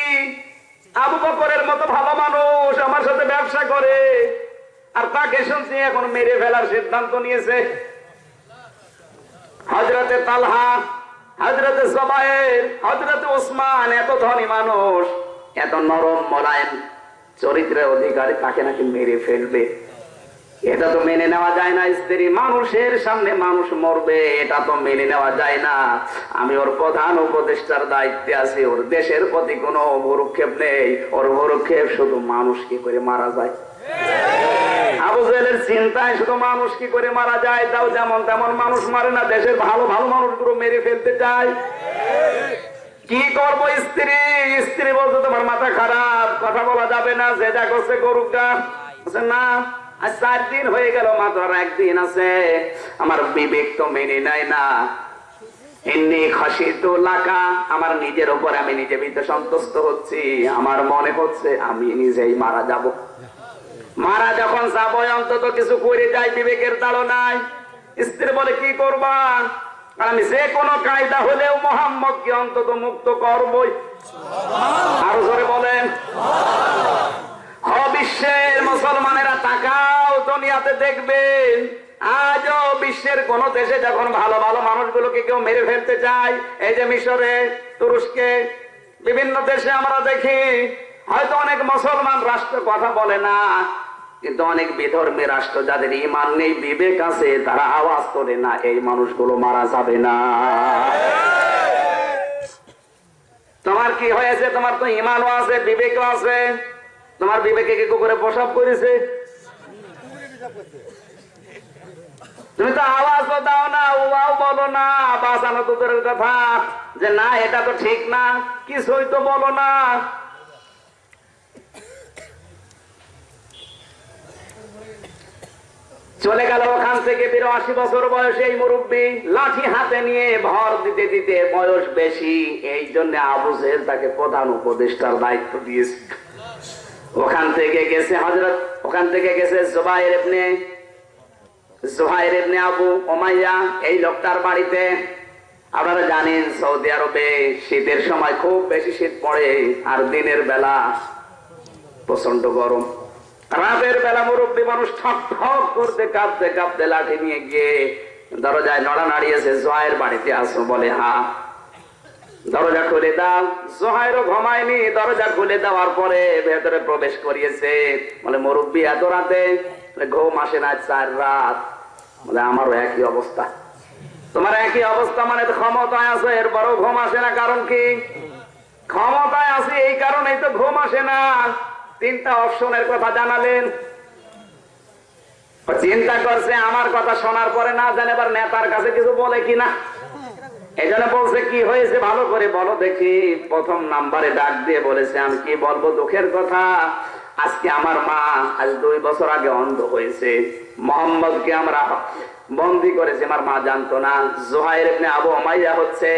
আবু বকরের মতো ভালো মানুষ, আমার সাথে ব্যবসা করে। আর তাকে শুনছি এখন মেরে ফেলার সিদ্ধান্ত নিয়েছে। হজরতে তালহা হজরতে জবায়ের হজরতে ওসমান এত ধনী মানুষ, এত নরম মোলায়েম, চরিত্রের অধিকারী তাকে নাকি মেরে ফেলবে। এটা তো মেনে নেওয়া যায় না, স্ত্রী মানুষের সামনে মানুষ মরবে, এটা তো মেনে নেওয়া যায় না। আমি ওর প্রধান উপদেষ্টার দায়িত্বে আছি, ওর দেশের প্রতি কোনো ভরুক্ষেপ নেই, ওর ভরুক্ষেপ শুধু মানুষ কি করে মারা যায়। চিন্তায় শুধু মানুষ কি করে মারা যায়, তাও যেমন তেমন মানুষ মারে না, দেশের ভালো ভালো মানুষগুলো মেরে ফেলতে চায়। কি করব স্ত্রী? স্ত্রী বলছে, তোমার মাথা খারাপ, কথা বলা যাবে না, যে যা করছে গরুটা না। আজ চার দিন হয়ে গেল মাথার একদিন আছে। আমার বিবেক তো মেনে নেয় না। এমনি খাসি তো আমার নিজের উপর আমি নিজে ভিতরে সন্তুষ্ট হচ্ছি। আমার মনে হচ্ছে আমি নিজেই মারা যাব। মারা যখন যাব, অন্তত কিছু করে যাই, বিবেকের দাঁড়ো নাই স্ত্রী বলে, কি করবা? আমি যে কোনো কায়দা হলেও মোহাম্মদকে অন্তত মুক্ত করবই। আরও ধরে বলেন। বিশ্বের মুসলমানেরা তাকাও, দুনিয়াতে দেখবেন, আজও বিশ্বের কোন দেশে যখন ভালো ভালো মানুষগুলোকে কেউ মেরে ফেলতে চায়, এই যে মিশরে, তুরস্কে, বিভিন্ন দেশে আমরা দেখি, হয়তো অনেক মুসলমান রাষ্ট্র কথা বলে না, কিন্তু অনেক বিধর্মী রাষ্ট্র যাদের ইমান নেই, বিবেক আছে, তারা আওয়াজ তোলে না, এই মানুষগুলো মারা যাবে না। তোমার কি হয়েছে? তোমার তো ইমানও আছে, বিবেকও আছে। তোমার বিবেকে কি করে প্রসাব করেছে? তুমি তো আওয়াজ দাও না উয়াও বলো না, বাঁচানো তো দূরের কথা। যে না, এটা তো ঠিক না, কিছুই তো বলো না। চলে গেল ওখান থেকে বিরাশি বছর বয়সে এই মুরব্বী লাঠি হাতে নিয়ে ভর দিতে দিতে বয়স বেশি। এই জন্য আবু জেহেল তাকে প্রধান উপদেষ্টার দায়িত্ব দিয়েছে ওখান থেকে গেছে হজরত ওখান থেকে গেছে জোবাইর ইবনে জোহাইর ইবনে আবু ওমাইয়া এই লোকটার বাড়িতে। আপনারা জানেন সৌদি আরবে শীতের সময় খুব বেশি শীত পড়ে আর দিনের বেলা প্রচণ্ড গরম। রাতের বেলা মুরব্বী মানুষ ঠক ঠক করতে কাঁপতে কাঁপতে লাঠি নিয়ে গিয়ে দরজায় নড়া নাড়িয়েছে জোহাইর বাড়িতে আসো বলে হা দরজা খুলে দাও। জোহাইরও ঘুমায়নি, দরজা খুলে দেওয়ার পরে ভেতরে প্রবেশ করিয়েছে। বলে, মুরব্বী, এত রাতে? ঘুম আসে না চার রাত। বলে, আমারও একই অবস্থা। তোমার একই অবস্থা মানে ক্ষমতায় আছে, এরপরও ঘুম আসে না, কারণ কি? ক্ষমতায় আছে, এই কারণেই তো ঘুম আসে না। তিনটা অপশনের কথা জানালেন। চিন্তা করছে, আমার কথা শোনার পরে না জানে এবার নেতার কাছে কিছু বলে কিনা। এই জন্য বলছে, কি হয়েছে ভালো করে বলো দেখি। প্রথম নাম্বারে ডাক দিয়ে বলেছে, আমি কি বলব দুঃখের কথা? আজকে আমার মা আজ দুই বছর আগে অন্ধ হয়েছে। মোহাম্মদকে আমরা বন্দি করেছে, আমার মা জানতো না। জোহাইর ইবনে আবু উমাইয়া হচ্ছে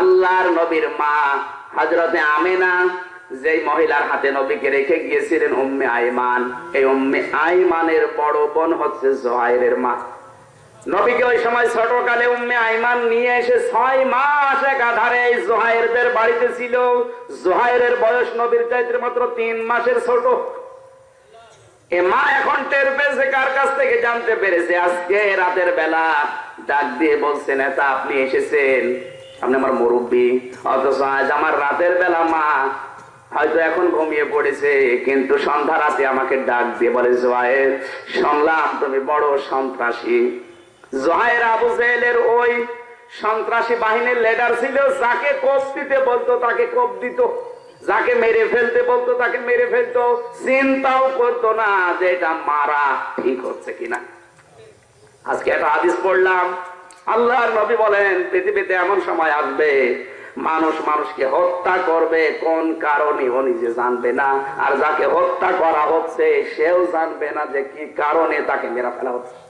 আল্লাহর নবীর মা। হযরতে আমিনা, যেই মহিলার হাতে নবীকে রেখে গিয়েছিলেন, উম্মে আইমান। এই উম্মে আইমানের বড় বোন হচ্ছে জোহাইরের মা। নবীকে ওই সময় ছোটকালে উম্মে আইমান নিয়ে এসে ছয় মাস একাধারে এই জোহাইরদের বাড়িতে ছিল। জোহাইরের বয়স নবীর চাইতে মাত্র তিন মাসের ছোট। এ মা এখন টের পেয়েছে, কার কাছ থেকে জানতে পেরেছে? আজকে রাতের বেলা ডাক দিয়ে আপনি এসেছেন। আপনি আমার মুরব্বী। অথচ আজ আমার রাতের বেলা মা হয়তো এখন ঘুমিয়ে পড়েছে, কিন্তু সন্ধ্যা রাতে আমাকে ডাক দিয়ে বলে জোয়াইর শুনলাম তুমি বড় সন্ত্রাসী। জোহাইর আবু জেহেলের ওই সন্ত্রাসী বাহিনীর লিডার ছিল, যাকে কোপ দিতে বলতো, তাকে কোপ দিত। যাকে মেরে ফেলতে বলতো, তাকে মেরে ফেলতো। চিন্তাও করতো না যে এটা মারা ঠিক হচ্ছে কিনা। আজকে একটা পড়লাম। আল্লাহর নবী বলেন, পৃথিবীতে এমন সময় আসবে, মানুষ মানুষকে হত্যা করবে, কোন কারণে ও নিজে জানবে না। আর যাকে হত্যা করা হচ্ছে, সেও জানবে না যে কি কারণে তাকে মেরা ফেলা হচ্ছে।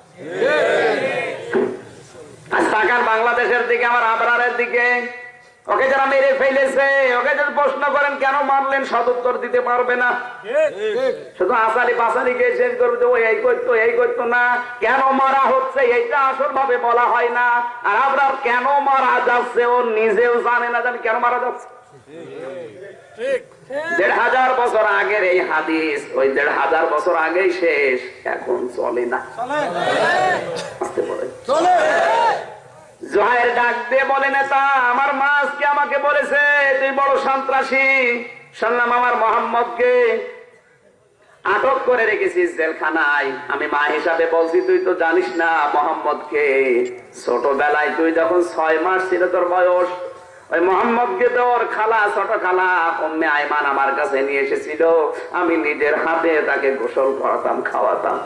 বাংলাদেশের দিকে, আমার আবরারের দিকে। ওকে যারা মেরে ফেলেছে, ওকে যদি প্রশ্ন করেন, কেন মারলেন সদুত্তর দিতে পারবে না। শুধু আসালি পাসালিকে শেষ করবে যে, ও, এই করতো এই করতো না। কেন মারা হচ্ছে, এইটা আসল ভাবে বলা হয় না। আর আপনার কেন মারা যাচ্ছে, ও নিজেও জানে না জানি কেন মারা যাচ্ছে। দেড় হাজার বছর আগের এই হাদিস ওই দেড় হাজার বছর আগেই শেষ। এখন চলে না। জোহাইর ডাক দিয়ে বলে নেতা আমার মা আজকে আমাকে বলেছে তুই বড় সন্ত্রাসী। শুনলাম আমার মোহাম্মদকে আটক করে রেখেছিস জেলখানায়। আমি মা হিসাবে বলছি তুই তো জানিস না মোহাম্মদ মোহাম্মদকে। ছোটবেলায় তুই যখন ছয় মাস ছিল তোর বয়স ওই মোহাম্মদকে তোর খালা, ছোট খালা অম্মে আমার কাছে নিয়ে এসেছিল। আমি নিজের হাতে তাকে গোসল করাতাম, খাওয়াতাম।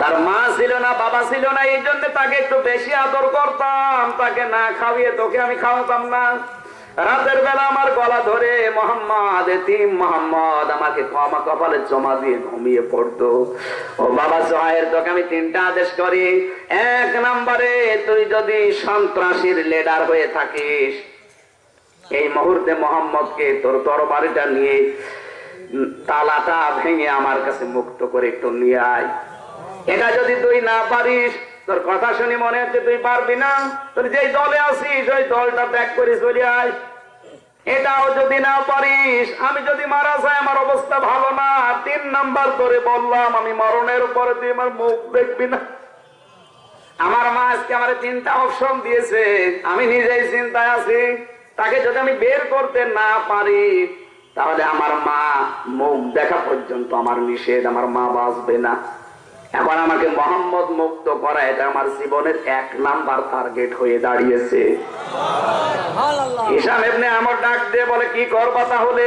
তার মা ছিল না, বাবা ছিল না, এই জন্য তাকে একটু বেশি আদর করতাম। তাকে না খাওয়িয়ে তোকে আমি খাওয়াতাম না। রাতের বেলা আমার গলা ধরে, মোহাম্মদ এতিম, মোহাম্মদ, আমাকে ক্ষমা কপালে জমা দিয়ে ঘুমিয়ে পড়তো। ও বাবা জয়ের তোকে আমি তিনটা আদেশ করি। এক নম্বরে, তুই যদি সন্ত্রাসীর লেডার হয়ে থাকিস, এই মুহূর্তে মোহাম্মদকে তোর তরবারিটা নিয়ে তালাটা ভেঙে আমার কাছে মুক্ত করে একটু নিয়ে আয়। এটা যদি তুই না পারিস, তোর কথা শুনি মনে হচ্ছে তুই পারবি না। তোর যেই দলে আসিস ওই দলটা ত্যাগ করে চলে আয়। এটাও যদি না পারিস, আমি যদি মারা যাই, আমার অবস্থা ভালো না। তিন নাম্বার করে বললাম, আমি মরণের পরে তুই আমার মুখ দেখবি না। আমার মা আজকে আমার তিনটা অপশন দিয়েছে। আমি নিজেই চিন্তায় আছি। তাকে যদি আমি বের করতে না পারি, তাহলে আমার মা মুখ দেখা পর্যন্ত আমার নিষেধ, আমার মা বাঁচবে না। এখন আমাকে মোহাম্মদ মুক্ত করা এটা আমার জীবনের এক নাম্বার টার্গেট হয়ে দাঁড়িয়েছে। হিসাব এমনি আমার ডাক দিয়ে বলে কি করবা তাহলে?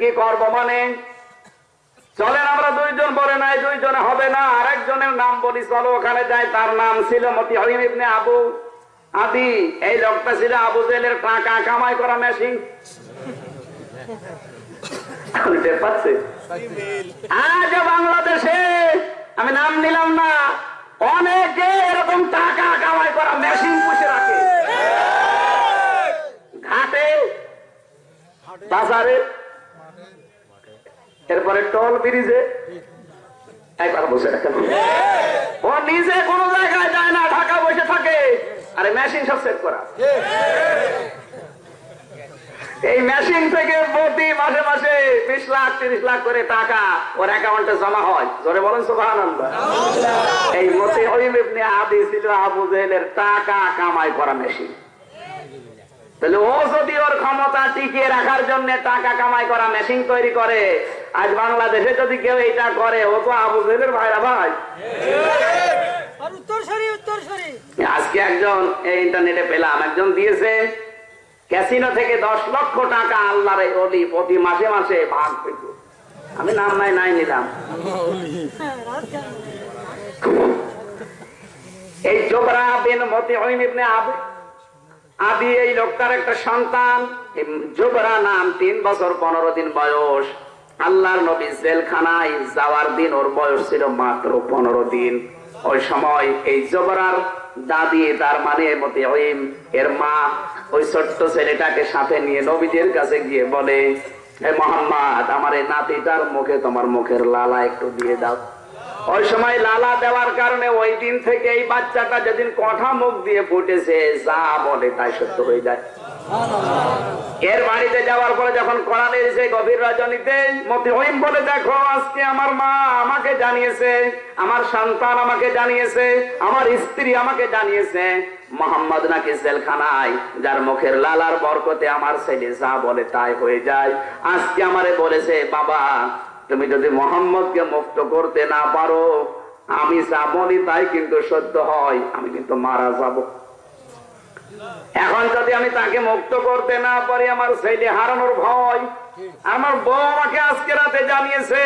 কি করব মানে? চলেন আমরা দুইজন বলে নাই দুইজনে হবে না আরেকজনের নাম বলি চলো ওখানে যাই। তার নাম ছিল মতি হরিম ইবনে আবু আদি। এই লোকটা ছিল আবু জেলের টাকা কামাই করা মেশিন পাচ্ছে? আজ বাংলাদেশে আমি নাম নিলাম না। অনেকে এরকম টাকা কামাই করা মেশিন পুষে রাখে। ঘাটে, বাজারে, এরপরে টল ব্রিজে একবার বসে রাখেন ও নিজে কোনো জায়গায় যায় না ঢাকা বসে থাকে। আরে মেশিন সব সেট করা। এই মেশিন থেকে প্রতি মাসে মাসে বিশ লাখ তিরিশ লাখ করে টাকা ওর অ্যাকাউন্টে জমা হয়। জোরে বলেন সুবাহ এই মতে ইবনে আদি ছিল আবু টাকা কামাই করা মেশিন তাহলে ও যদি ওর ক্ষমতা টিকিয়ে রাখার জন্য টাকা কামাই করা মেশিন তৈরি করে আজ বাংলাদেশে যদি কেউ এটা করে ও তো আবু ভাইরা ভাই। আজকে একজন এই ইন্টারনেটে পেলাম একজন দিয়েছে ক্যাসিনো থেকে দশ লক্ষ টাকা আল্লাহর অলি প্রতি মাসে মাসে ভাগ পেত আমি নাম নাই নাই নিলাম? এই জোবরা বিন মতি ইবনে আবু আদি এই লোকটার একটা সন্তান। জোবরা নাম তিন বছর পনেরো দিন বয়স। আল্লাহর নবী জেলখানায় যাওয়ার দিন ওর বয়স ছিল মাত্র পনেরো দিন। ওই সময় এই জোবরার দাদি, তার মানে মতে ওইম এর মা ওই ছোট্ট ছেলেটাকে সাথে নিয়ে নবীদের কাছে গিয়ে বলে হে মোহাম্মদ, আমার এই নাতিটার মুখে তোমার মুখের লালা একটু দিয়ে দাও। ওই সময় লালা দেওয়ার কারণে ওই দিন থেকে এই বাচ্চাটা যেদিন কথা মুখ দিয়ে ফুটেছে, যা বলে তাই সত্য হয়ে যায়। এর বাড়িতে যাওয়ার পরে যখন কড়ালে এসে গভীর রজনীতে মতি হইম বলে, দেখো, আজকে আমার মা আমাকে জানিয়েছে, আমার সন্তান আমাকে জানিয়েছে, আমার স্ত্রী আমাকে জানিয়েছে মোহাম্মদ নাকি জেলখানায়, যার মুখের লালার বরকতে আমার ছেলে যা বলে তাই হয়ে যায়। আজকে আমারে বলেছে, বাবা, তুমি যদি মোহাম্মদকে মুক্ত করতে না পারো, আমি যা বলি তাই কিন্তু সত্য হয়, আমি কিন্তু মারা যাব। এখন যদি আমি তাকে মুক্ত করতে না পারি, আমার ছেলে হারানোর ভয়, আমার বউ আমাকে আজকে রাতে জানিয়েছে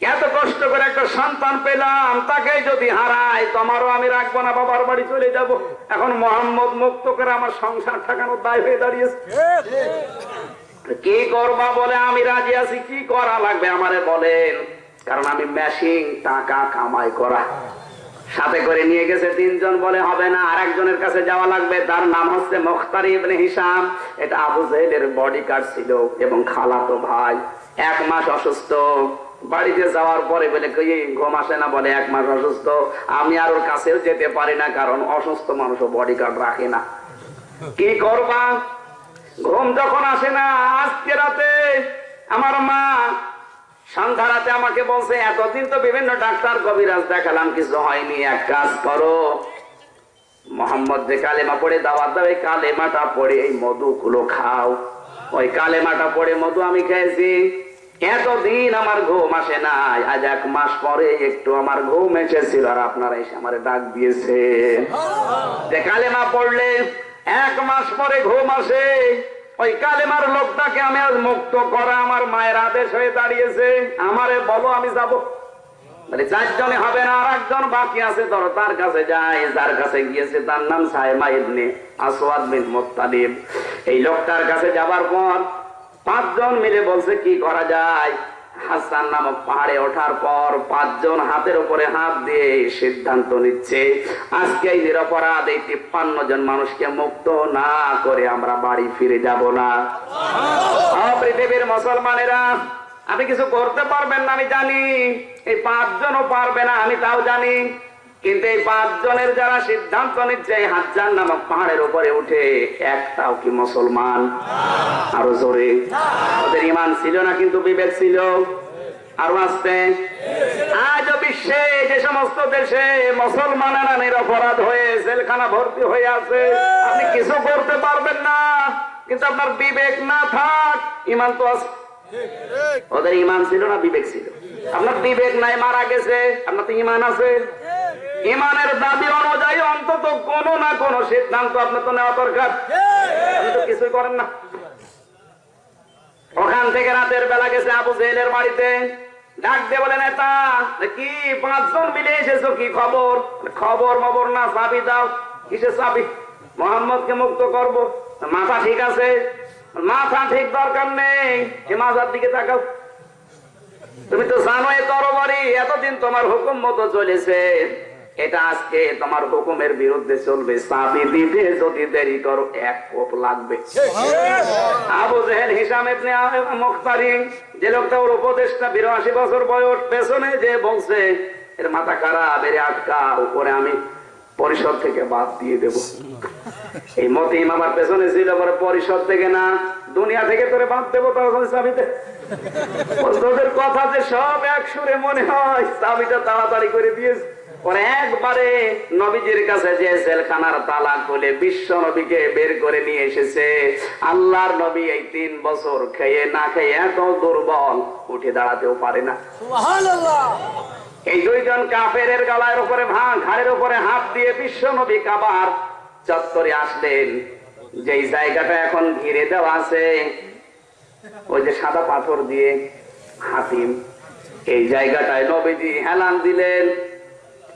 এত কষ্ট করে একটা সন্তান পেলাম তাকে যদি হারাই তোমারও আমি রাখব না বাবার বাড়ি চলে যাব। এখন মোহাম্মদ মুক্ত করে আমার সংসার ঠাকানোর দায় হয়ে দাঁড়িয়েছে। কি করবা বলে আমি রাজি আছি কি করা লাগবে আমারে বলেন। কারণ আমি মেশিন টাকা কামাই করা। সাথে করে নিয়ে গেছে তিনজন বলে হবে না আর একজনের কাছে যাওয়া লাগবে। তার নাম হচ্ছে মুখতার ইবনে হিসাম। এটা আবু জাহেলের বডি কার্ড ছিল এবং খালাতো ভাই। এক মাস অসুস্থ। বাড়িতে যাওয়ার পরে বলে ঘুম আসে না? বলে, এক মাস অসুস্থ। আমি আর ওর কাছেও যেতে পারি না, কারণ অসুস্থ মানুষও বডি কার্ড রাখে না। কি করবা? ঘুম যখন আসে না, আজকে রাতে আমার মা সন্ধ্যা রাতে আমাকে বলছে, এতদিন তো বিভিন্ন ডাক্তার কবিরাজ দেখালাম, কিছু হয়নি, এক কাজ করো। মোহাম্মদ যে কালেমা পড়ে, দাওয়াত দাও, এই কালেমাটা পড়ে, এই মধু গুলো খাও। ওই কালেমাটা পড়ে মধু আমি খেয়েছি। এতদিন আমার ঘুম আসে নাই। আজ এক মাস পরে একটু আমার ঘুম এসেছিল আর আপনারা এসে আমার ডাক দিয়েছে। যে কালেমা পড়লে এক মাস পরে ঘুম আসে। ওই কালেমার লোকটাকে আমি আজ মুক্ত করা আমার মায়ের আদেশ হয়ে দাঁড়িয়েছে। আমারে বলো আমি যাব। মানে চারজনে হবে না আর একজন বাকি আছে ধরো তার কাছে যায় যার কাছে গিয়েছে তার নাম সাহেমা ইবনে আসওয়াদ বিন মুত্তালিব। এই লোকটার কাছে যাবার পর পাঁচজন মিলে বলছে কি করা যায়? হাসান নামক পাহাড়ে ওঠার পর পাঁচজন হাতের উপরে হাত দিয়ে সিদ্ধান্ত নিচ্ছে আজকে এই নিরপরাধ এই তিপ্পান্ন জন মানুষকে মুক্ত না করে আমরা বাড়ি ফিরে যাব না। পৃথিবীর মুসলমানেরা আপনি কিছু করতে পারবেন না আমি জানি। এই পাঁচজনও পারবে না আমি তাও জানি। কিন্তু এই পাঁচজনের যারা সিদ্ধান্ত নিচ্ছে, এই হাজার নামক পাহাড়ের উপরে উঠে একটাও কি মুসলমান? আরও জোরে। ওদের ইমান ছিল না কিন্তু বিবেক ছিল। আরও আসতে। আজ বিশ্বে যে সমস্ত দেশে মুসলমানেরা নিরপরাধ হয়ে জেলখানা ভর্তি হয়ে আছে। আপনি কিছু করতে পারবেন না। কিন্তু আপনার বিবেক না থাক ইমান তো আছে ওদের ইমান ছিল না, বিবেক ছিল। আপনার বিবেক নাই, মারা গেছে। আপনার তো ইমান আছে। ইমানের দাবি অনুযায়ী অন্তত কোনো না কোনো সিদ্ধান্ত আপনার তো নেওয়া দরকার। কিছুই করেন না। ওখান থেকে রাতের বেলা গেছে আবু জেলের বাড়িতে। বলে, নেতা কি পাঁচজন মিলে এসেছ? কি খবর? খবর মবর না, চাবি দাও। কিসের চাবি? মুক্ত করব। মাথা ঠিক আছে? মাথা ঠিক দরকার নেই। মাথার দিকে তাকাও। তুমি তো জানো এ তরবারি, এতদিন তোমার হুকুম মতো চলেছে। এটা আজকে তোমার হুকুমের বিরুদ্ধে চলবে। চাবি দিতে যদি দেরি করো, এক কোপ লাগবে। আবু জেহেল, হিসাম ইবনে মুখতারি, যে লোকটা ওর উপদেশটা বিরাশি বছর বয়স, পেছনে যে বলছে, এর মাথা খারাপ, এর আটকা, উপরে আমি পরিষদ থেকে বাদ দিয়ে দেব। এই মতিম আমার পেছনে ছিল, পরে পরিষদ থেকে না, দুনিয়া থেকে তোরে বাদ দেবো তখন চাবিতে। তোদের কথা যে সব এক সুরে মনে হয়, চাবিটা তাড়াতাড়ি করে দিয়েছে। পরে একবারে নবীজির কাছে যে জেলখানার তালা খুলে বিশ্ব নবীকে বের করে নিয়ে এসেছে আল্লাহর নবী এই তিন বছর খেয়ে না খেয়ে এত দুর্বল উঠে দাঁড়াতেও পারে না। এই দুইজন কাফের গলার উপরে ভাঙ ঘাড়ের উপরে হাত দিয়ে বিশ্ব নবী কাবার চত্বরে আসলেন। যেই জায়গাটা এখন ঘিরে দেওয়া আছে ওই যে সাদা পাথর দিয়ে হাতিম। এই জায়গাটায় নবীজি হেলান দিলেন।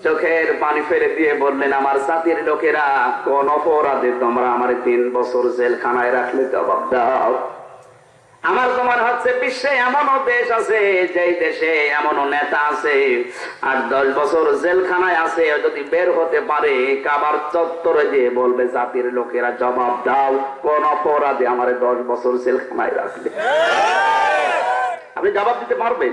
চোখের পানি ফেলে দিয়ে বললেন, আমার জাতির লোকেরা, কোন অপরাধে তোমরা আমার তিন বছর জেলখানায় রাখলে জবাব দাও। আমার তোমার হচ্ছে বিশ্বে এমনও দেশ আছে, যেই দেশে এমনও নেতা আছে। আর দশ বছর জেলখানায় আছে, যদি বের হতে পারে, কাবার চত্বরে যে বলবে জাতির লোকেরা, জবাব দাও, কোন অপরাধে আমার দশ বছর জেলখানায় রাখলে। আপনি জবাব দিতে পারবেন?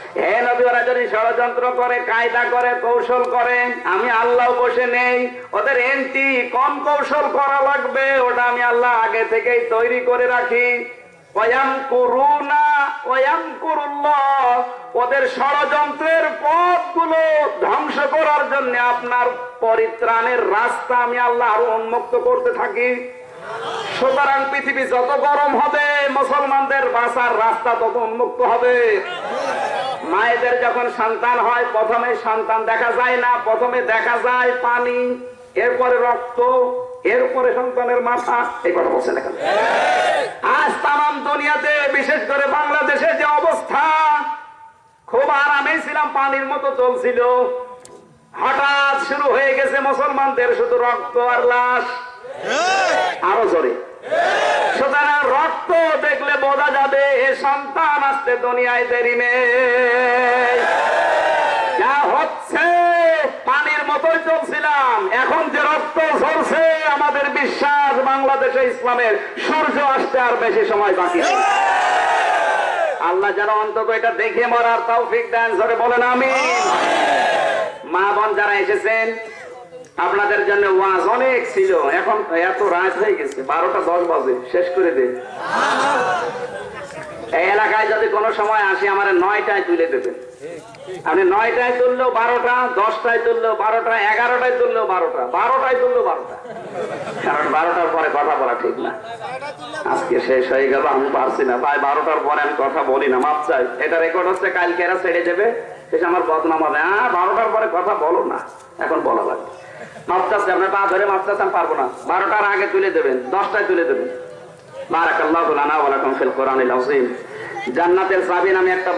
ওরা যদি ষড়যন্ত্র করে, কায়দা করে, কৌশল করে, আমি আল্লাহ বসে নেই, ওদের এন্টি কম কৌশল করা লাগবে, ওটা আমি আল্লাহ আগে থেকেই তৈরি করে রাখি। ওদের ষড়যন্ত্রের পথগুলো ধ্বংস করার জন্য আপনার পরিত্রাণের রাস্তা আমি আল্লাহ আরও উন্মুক্ত করতে থাকি। সুতরাং পৃথিবী যত গরম হবে, মুসলমানদের বাঁচার রাস্তা তত উন্মুক্ত হবে। মায়েদের যখন সন্তান হয় প্রথমে সন্তান দেখা যায় না প্রথমে দেখা যায় পানি এরপরে রক্ত এরপরে সন্তানের মাথা এই কথা বলছেন এখানে। আজ তাম দুনিয়াতে বিশেষ করে বাংলাদেশে যে অবস্থা খুব আরামে ছিলাম পানির মতো চলছিল। হঠাৎ শুরু হয়ে গেছে মুসলমানদের শুধু রক্ত আর লাশ। আরও জোরে। সুতরাং রক্ত দেখলে বোঝা যাবে এ সন্তান আসতে দুনিয়ায় দেরি নেই। যা হচ্ছে, পানির মতোই চলছিলাম। এখন যে রক্ত ঝরছে, আমাদের বিশ্বাস বাংলাদেশে ইসলামের সূর্য আসতে আর বেশি সময় বাকি আল্লাহ যেন অন্তত এটা দেখে মরার তৌফিক দেন ধরে বলেন আমি মা বোন যারা এসেছেন আপনাদের জন্য ওয়াজ অনেক ছিল। এখন এত রাত হয়ে গেছে, বারোটা দশ বাজে, শেষ করে দে। এলাকায় যদি কোনো সময় আসি, আমার নয়টায় তুলে দেবেন আপনি নয়টায় তুললেও বারোটা, দশটায় তুললেও বারোটা, এগারোটায় তুললেও বারোটা, বারোটায় তুললেও বারোটা। কারণ বারোটার পরে কথা বলা ঠিক না। আজকে শেষ হয়ে গেল, আমি পারছি না। ভাই, বারোটার পরে আমি কথা বলি না, মাপ চাই। এটা রেকর্ড হচ্ছে, কালকে এরা ছেড়ে দেবে। শেষ আমার বদনাম হবে। হ্যাঁ বারোটার পরে কথা বলো না। এখন বলা লাগবে। ধরে পারব না। বারোটার আগে তুলে দেবেন দশটায় তুলে দেবেন। জান্নাতের চাবি নামে একটা